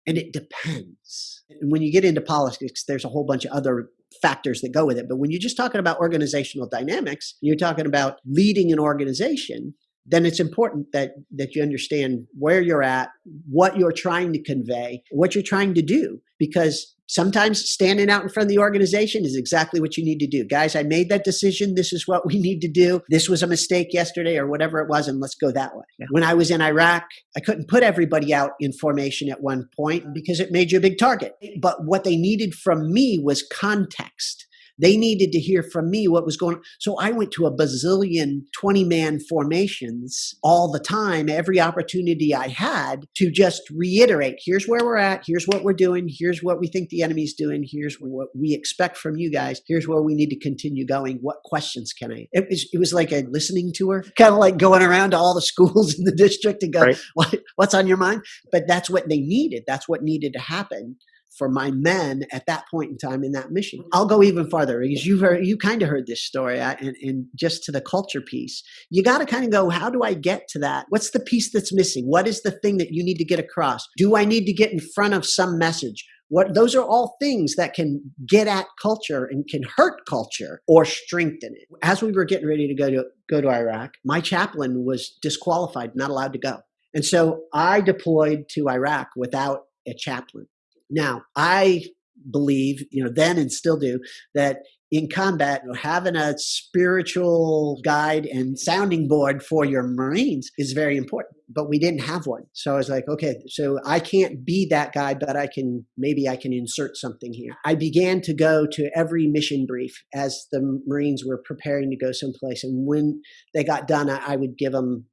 And it depends. And when you get into politics, there's a whole bunch of other factors that go with it. But when you're just talking about organizational dynamics, you're talking about leading an organization, then it's important that that you understand where you're at, what you're trying to convey, what you're trying to do because sometimes standing out in front of the organization is exactly what you need to do. Guys, I made that decision. This is what we need to do. This was a mistake yesterday or whatever it was, and let's go that way. Yeah. When I was in Iraq, I couldn't put everybody out in formation at one point because it made you a big target. But what they needed from me was context. They needed to hear from me what was going on. So I went to a bazillion 20 man formations all the time, every opportunity I had to just reiterate here's where we're at, here's what we're doing, here's what we think the enemy's doing, here's what we expect from you guys, here's where we need to continue going. What questions can I? It was, it was like a listening tour, kind of like going around to all the (laughs) schools in the district and go, right. what, what's on your mind? But that's what they needed. That's what needed to happen for my men at that point in time in that mission. Mm-hmm. I'll go even farther because you've heard, you kind of heard this story and, and just to the culture piece. You got to kind of go, how do I get to that? What's the piece that's missing? What is the thing that you need to get across? Do I need to get in front of some message? What those are all things that can get at culture and can hurt culture or strengthen it. As we were getting ready to go to go to Iraq, my chaplain was disqualified, not allowed to go. And so I deployed to Iraq without a chaplain. Now, I believe, you know, then and still do, that in combat, having a spiritual guide and sounding board for your Marines is very important. But we didn't have one. So I was like, okay, so I can't be that guy, but I can, maybe I can insert something here. I began to go to every mission brief as the Marines were preparing to go someplace. And when they got done, I, I would give them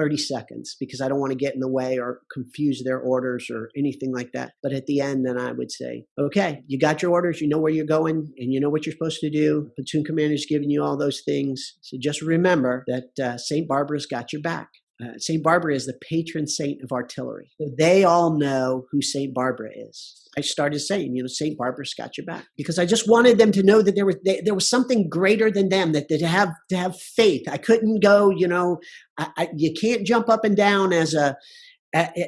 30 seconds because I don't want to get in the way or confuse their orders or anything like that. But at the end, then I would say, okay, you got your orders, you know where you're going, and you know what you're supposed to do. Platoon commander's giving you all those things. So just remember that uh, St. Barbara's got your back. Uh, St. Barbara is the patron saint of artillery. So they all know who St. Barbara is. I started saying, you know, St. Barbara's got your back because I just wanted them to know that there was they, there was something greater than them that, that to have to have faith. I couldn't go, you know, I, I, you can't jump up and down as a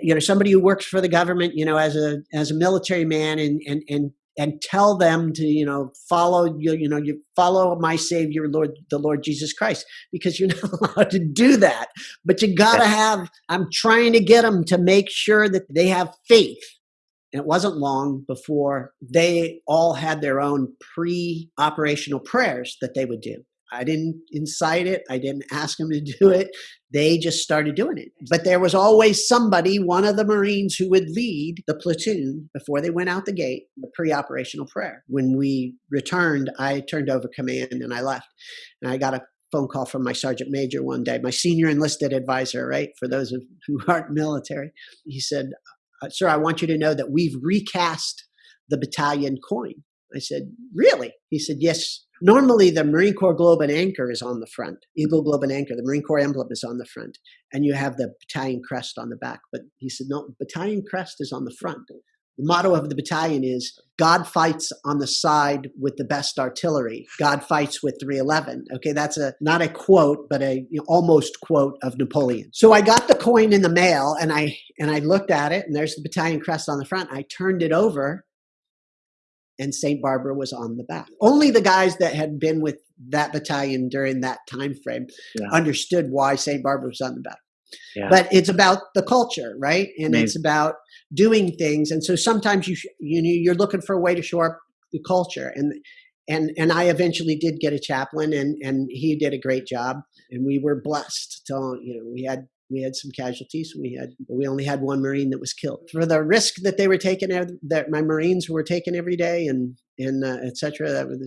you know somebody who works for the government you know as a as a military man and and and and tell them to you know follow you you know you follow my savior lord the lord jesus christ because you're (laughs) not allowed to do that. But you got to have i'm trying to get them to make sure that they have faith. And it wasn't long before they all had their own pre-operational prayers that they would do I didn't incite it. I didn't ask them to do it. They just started doing it. But there was always somebody, one of the Marines, who would lead the platoon before they went out the gate, the pre operational prayer. When we returned, I turned over command and I left. And I got a phone call from my sergeant major one day, my senior enlisted advisor, right? For those of who aren't military. He said, uh, Sir, I want you to know that we've recast the battalion coin. I said, Really? He said, Yes, Normally, the Marine Corps globe and anchor is on the front. Eagle globe and anchor, the Marine Corps emblem is on the front, and you have the battalion crest on the back. But he said, no, battalion crest is on the front. The motto of the battalion is God fights on the side with the best artillery. God fights with 311. Okay, that's a not a quote, but a you know, almost quote of Napoleon. So I got the coin in the mail and I and I looked at it and there's the battalion crest on the front. I turned it over and St. Barbara was on the back. Only the guys that had been with that battalion during that time frame yeah. understood why St. Barbara was on the back. Yeah. But it's about the culture, right? And Amazing. it's about doing things. And so sometimes you you know you're looking for a way to shore up the culture. And and and I eventually did get a chaplain, and and he did a great job. And we were blessed to you know we had we had some casualties. We had we only had one Marine that was killed for the risk that they were taking. That my Marines were taking every day, and and uh, etc. That was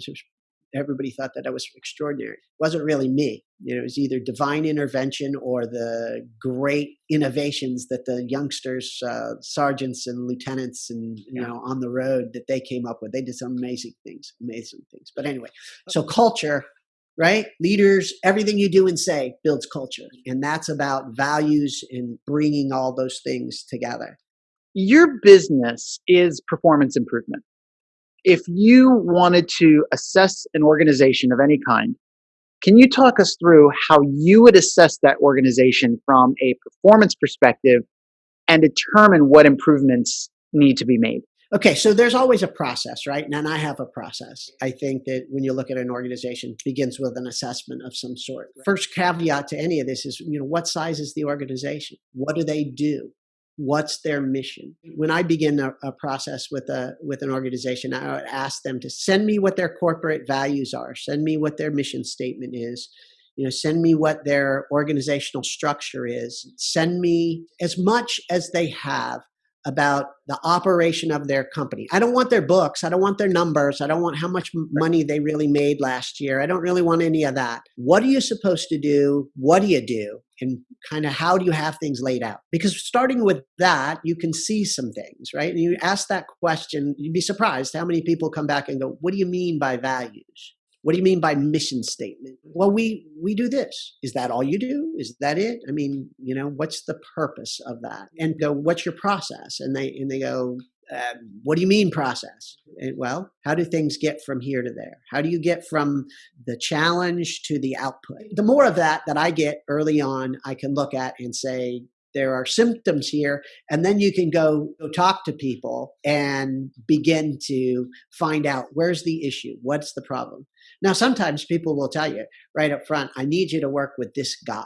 everybody thought that I was extraordinary. It wasn't really me. You know, it was either divine intervention or the great innovations that the youngsters, uh, sergeants and lieutenants, and you know, on the road that they came up with. They did some amazing things, amazing things. But anyway, so culture right? Leaders, everything you do and say builds culture. And that's about values and bringing all those things together. Your business is performance improvement. If you wanted to assess an organization of any kind, can you talk us through how you would assess that organization from a performance perspective and determine what improvements need to be made? Okay, so there's always a process, right? And I have a process. I think that when you look at an organization, it begins with an assessment of some sort. First caveat to any of this is, you know, what size is the organization? What do they do? What's their mission? Mm-hmm. When I begin a, a process with a with an organization, I would ask them to send me what their corporate values are, send me what their mission statement is, you know send me what their organizational structure is send me as much as they have about the operation of their company. I don't want their books. I don't want their numbers. I don't want how much money they really made last year. I don't really want any of that. What are you supposed to do? What do you do? And kind of how do you have things laid out? Because starting with that, you can see some things, right? And you ask that question, you'd be surprised how many people come back and go, What do you mean by values? What do you mean by mission statement? Well, we we do this. Is that all you do? Is that it? I mean, you know, what's the purpose of that? And go, what's your process? And they and they go, uh, what do you mean process? And, well, how do things get from here to there? How do you get from the challenge to the output? The more of that that I get early on, I can look at and say, there are symptoms here and then you can go, go talk to people and begin to find out where's the issue what's the problem now, sometimes people will tell you right up front, I need you to work with this guy.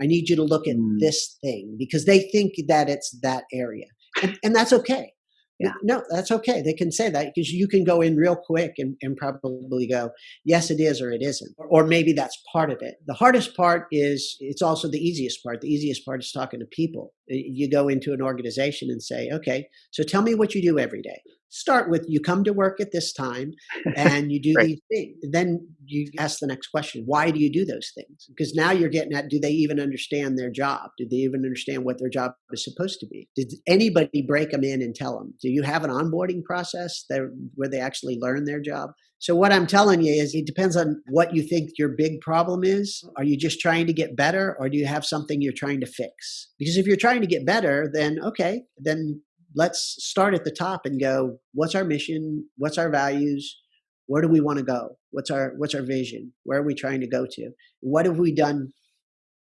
I need you to look at mm. this thing because they think that it's that area. And, and that's okay. Yeah. No, that's okay. They can say that because you can go in real quick and, and probably go, yes, it is or it isn't. Or maybe that's part of it. The hardest part is it's also the easiest part. The easiest part is talking to people. You go into an organization and say, okay, so tell me what you do every day start with you come to work at this time (laughs) and you do Right. these things. Then you ask the next question why do you do those things? Because now you're getting at do they even understand their job? Do they even understand what their job is supposed to be? Did anybody break them in and tell them? Do you have an onboarding process that, where they actually learn their job? So what I'm telling you is it depends on what you think your big problem is. Are you just trying to get better or do you have something you're trying to fix? Because if you're trying to get better, then okay, then let's start at the top and go, what's our mission? What's our values? Where do we want to go? What's our what's our vision? Where are we trying to go to? What have we done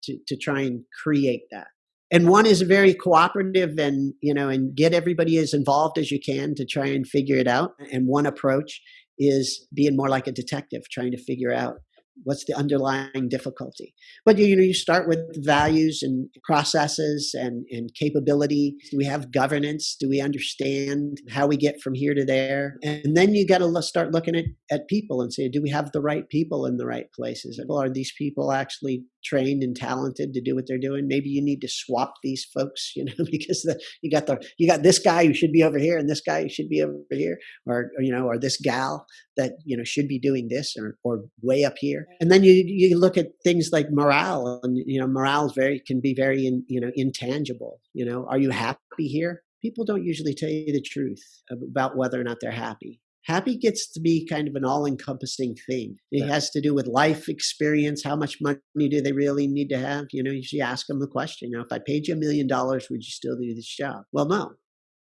to, to try and create that? And one is very cooperative and you know and get everybody as involved as you can to try and figure it out. And one approach is being more like a detective, trying to figure out what's the underlying difficulty? But you know you start with values and processes and, and capability. Do we have governance? Do we understand how we get from here to there? And then you got to start looking at, at people and say do we have the right people in the right places? Are these people actually trained and talented to do what they're doing? Maybe you need to swap these folks (laughs) you know because the, you got the you got this guy who should be over here and this guy who should be over here. Or, or you know or this gal that you know should be doing this or, or way up here and then you you look at things like morale and you know morale is very can be very in, you know intangible you know? Are you happy here? People don't usually tell you the truth about whether or not they're happy. Happy gets to be kind of an all-encompassing thing. It Yeah. has to do with life experience how much money do they really need to have? You know you should ask them the question you know if i paid you a million dollars would you still do this job? Well no.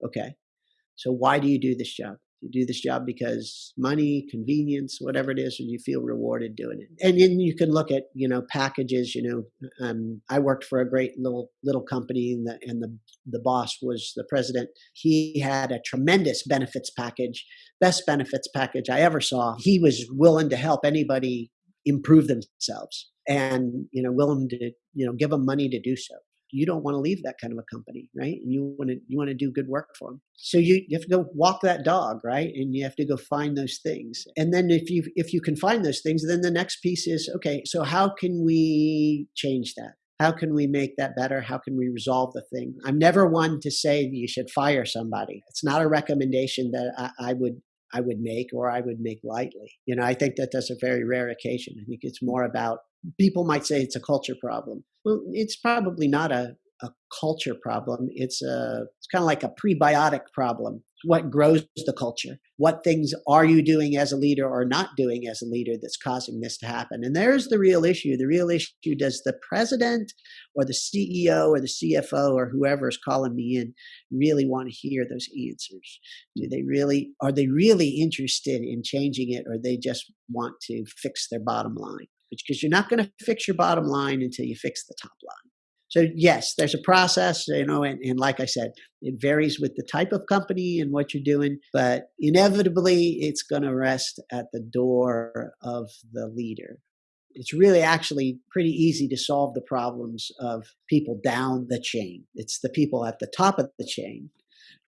Okay. So why do you do this job you do this job because money, convenience, whatever it is, and you feel rewarded doing it. And then you can look at you know packages. You know, um, I worked for a great little little company, and the and the the boss was the president. He had a tremendous benefits package, best benefits package I ever saw. He was willing to help anybody improve themselves, and you know, willing to you know give them money to do so you don't want to leave that kind of a company, right? And you want to you want to do good work for them. So you, you have to go walk that dog, right? And you have to go find those things. And then if you if you can find those things, then the next piece is okay. So how can we change that? How can we make that better? How can we resolve the thing? I'm never one to say you should fire somebody. It's not a recommendation that I, I would I would make or I would make lightly. You know, I think that that's a very rare occasion. I think it's more about people might say it's a culture problem. Well, it's probably not a, a culture problem. It's a it's kind of like a prebiotic problem. What grows the culture? What things are you doing as a leader or not doing as a leader that's causing this to happen? And there's the real issue. The real issue does the president or the CEO or the CFO or whoever is calling me in really want to hear those answers? Do they really are they really interested in changing it or they just want to fix their bottom line? Because you're not going to fix your bottom line until you fix the top line. So yes, there's a process, you know, and, and like I said, it varies with the type of company and what you're doing, but inevitably it's going to rest at the door of the leader. It's really actually pretty easy to solve the problems of people down the chain. It's the people at the top of the chain.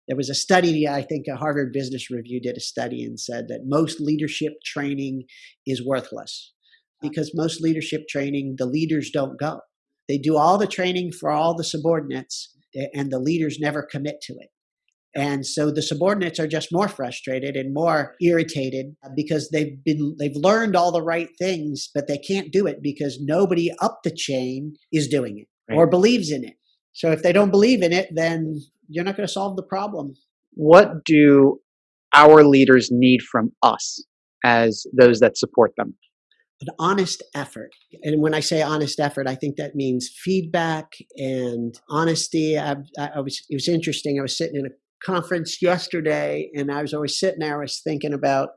There was a study, I think a Harvard Business Review did a study and said that most leadership training is worthless because most leadership training, the leaders don't go. They do all the training for all the subordinates, eh, and the leaders never commit to it. And so the subordinates are just more frustrated and more irritated because they've been they've learned all the right things, but they can't do it because nobody up the chain is doing it Right. or believes in it. So if they don't believe in it, then you're not going to solve the problem. What do our leaders need from us as those that support them? An honest effort. And when I say honest effort, I think that means feedback and honesty. I, I was, it was interesting. I was sitting in a conference yesterday and I was always sitting there, I was thinking about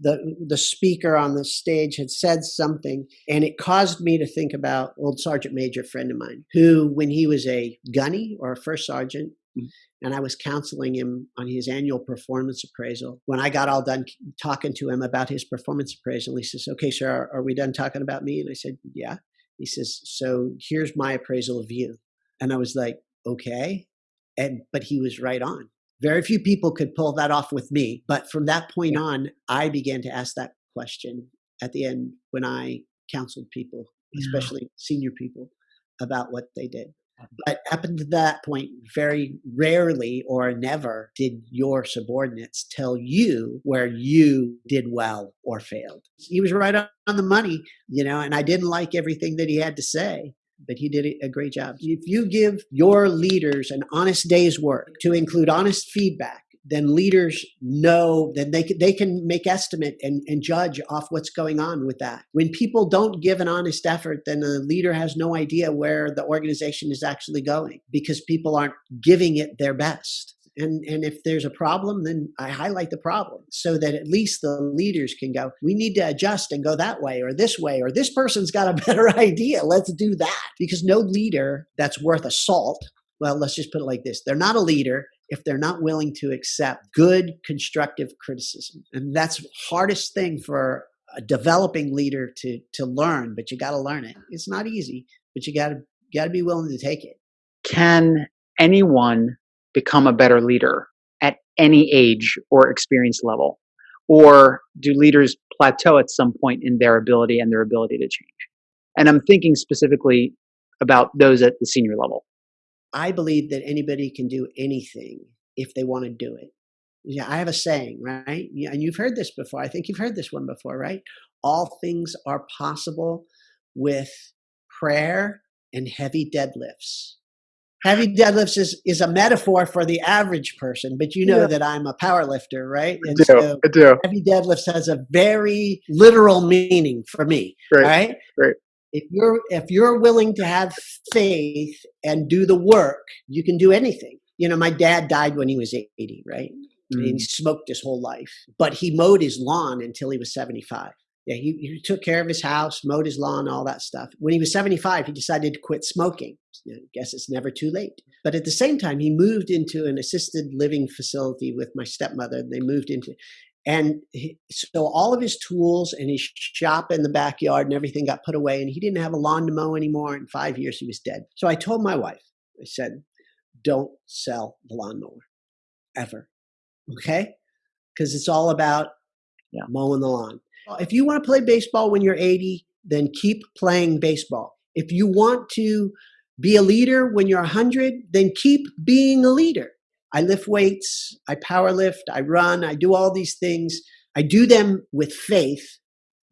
the, the speaker on the stage had said something and it caused me to think about old sergeant major friend of mine who when he was a gunny or a first sergeant Mhm. And I was counseling him on his annual performance appraisal. When I got all done talking to him about his performance appraisal, he says, Okay, sir, are, are we done talking about me? And I said, Yeah. He says, So here's my appraisal of you. And I was like, Okay. And but he was right on. Very few people could pull that off with me. But from that point on, I began to ask that question at the end when I counseled people, especially senior people, about what they did. But up until that point, very rarely or never did your subordinates tell you where you did well or failed. He was right on the money, you know, and I didn't like everything that he had to say, but he did a great job. If you give your leaders an honest day's work to include honest feedback, then leaders know that they can, they can make estimate and, and judge off what's going on with that. When people don't give an honest effort, then the leader has no idea where the organization is actually going because people aren't giving it their best. And, and if there's a problem, then I highlight the problem so that at least the leaders can go, we need to adjust and go that way or this way, or this person's got a (laughs) better idea. Let's do that. Because no leader that's worth a salt, well, let's just put it like this they're not a leader if they're not willing to accept good constructive criticism. And that's the hardest thing for a developing leader to to learn but you got to learn it. It's not easy but you got to got to be willing to take it. Can anyone become a better leader at any age or experience level? Or do leaders plateau at some point in their ability and their ability to change? And i'm thinking specifically about those at the senior level I believe that anybody can do anything if they want to do it. Yeah, I have a saying, right? Yeah, And you've heard this before. I think you've heard this one before, right? All things are possible with prayer and heavy deadlifts. Heavy deadlifts is, is a metaphor for the average person, but you know yeah. that I'm a power lifter, right? And I do, so I do. heavy deadlifts has a very literal meaning for me, right? Right. right if you're if you're willing to have faith and do the work you can do anything you know my dad died when he was 80 right mm. he smoked his whole life but he mowed his lawn until he was 75 yeah he, he took care of his house mowed his lawn all that stuff when he was 75 he decided to quit smoking I guess it's never too late. But at the same time, he moved into an assisted living facility with my stepmother. They moved into, and he, so all of his tools and his shop in the backyard and everything got put away, and he didn't have a lawn to mow anymore. In five years, he was dead. So I told my wife, I said, don't sell the lawnmower ever. Okay? Because it's all about yeah. mowing the lawn. If you want to play baseball when you're 80, then keep playing baseball. If you want to be a leader when you're 100, then keep being a leader. I lift weights, I power lift, I run, I do all these things. I do them with faith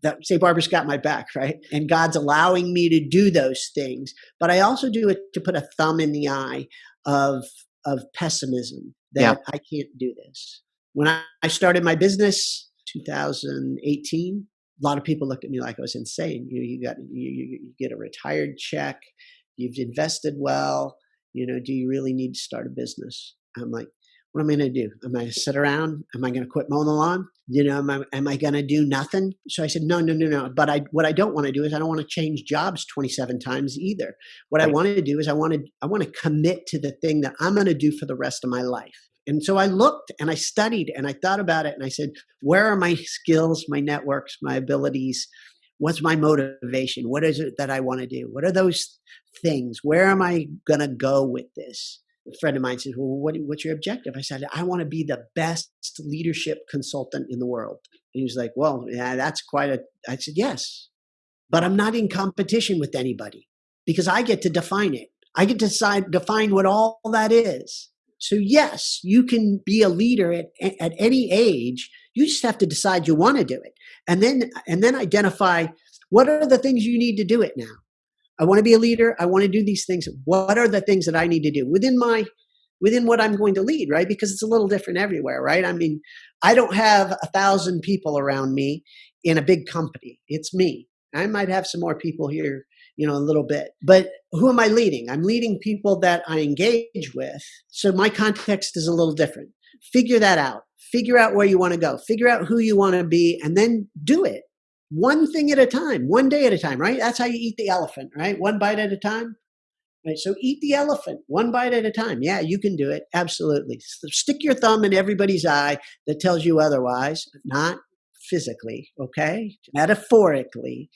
that St. Barbara's got my back, (laughs) right? And God's allowing me to do those things. But I also do it to put a thumb in the eye of of pessimism that yeah. I can't do this. When I started my business 2018, a lot of people looked at me like I was insane. You, you got you, you get a retired check, you've invested well. You know, do you really need to start a business? I'm like, what am I going to do? Am I going to sit around? Am I going to quit mowing the lawn? You know, am I, am I going to do nothing? So I said, no, no, no, no. But I, what I don't want to do is I don't want to change jobs 27 times either. What right. I want to do is I want to, I want to commit to the thing that I'm going to do for the rest of my life. And so I looked and I studied and I thought about it and I said, where are my skills, my networks, my abilities? What's my motivation? What is it that I want to do? What are those things? Where am I going to go with this? A friend of mine said, Well, what, what's your objective? I said, I want to be the best leadership consultant in the world. And he was like, Well, yeah, that's quite a. I said, Yes, but I'm not in competition with anybody because I get to define it. I get to decide, define what all that is. So, yes, you can be a leader at, at any age. You just have to decide you want to do it. And then, and then identify what are the things you need to do it now I want to be a leader. I want to do these things. What are the things that I need to do within my within what I'm going to lead, right? Because it's a little different everywhere, right? I mean, I don't have a thousand people around me in a big company. It's me. I might have some more people here, you know, a little bit. But who am I leading? I'm leading people that I engage with. So my context is a little different. Figure that out. Figure out where you want to go. Figure out who you want to be and then do it one thing at a time, one day at a time, right? That's how you eat the elephant, right? One bite at a time. Right. So eat the elephant one bite at a time. Yeah, you can do it. Absolutely. So stick your thumb in everybody's eye that tells you otherwise, not physically, okay? Metaphorically.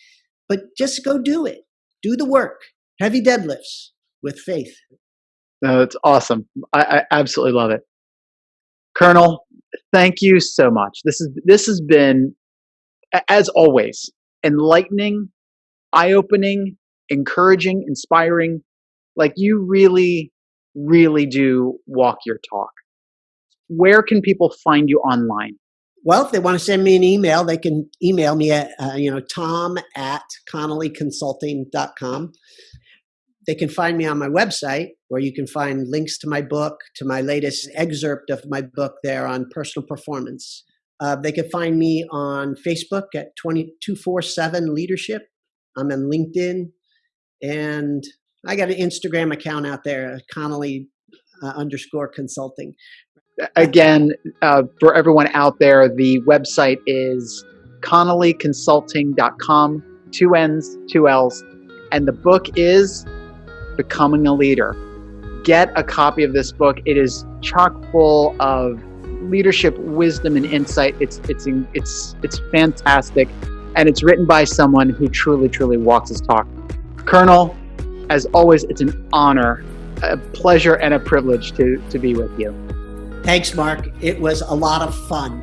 But just go do it. Do the work. Heavy deadlifts with faith. No, it's awesome. I, I absolutely love it. Colonel, thank you so much. This is this has been, as always, enlightening, eye-opening, encouraging, inspiring. Like you really, really do walk your talk. Where can people find you online? Well, if they want to send me an email, they can email me at, uh, you know, tom at connollyconsulting.com. They can find me on my website where you can find links to my book, to my latest excerpt of my book there on personal performance. Uh, they can find me on Facebook at 2247 Leadership. I'm on LinkedIn. And I got an Instagram account out there, Connolly uh, underscore consulting. Again, uh, for everyone out there, the website is connollyconsulting.com, two N's, two L's. And the book is Becoming a Leader. Get a copy of this book. It is chock full of leadership wisdom and insight. It's it's it's it's fantastic, and it's written by someone who truly truly walks his talk. Colonel, as always, it's an honor, a pleasure, and a privilege to to be with you. Thanks, Mark. It was a lot of fun.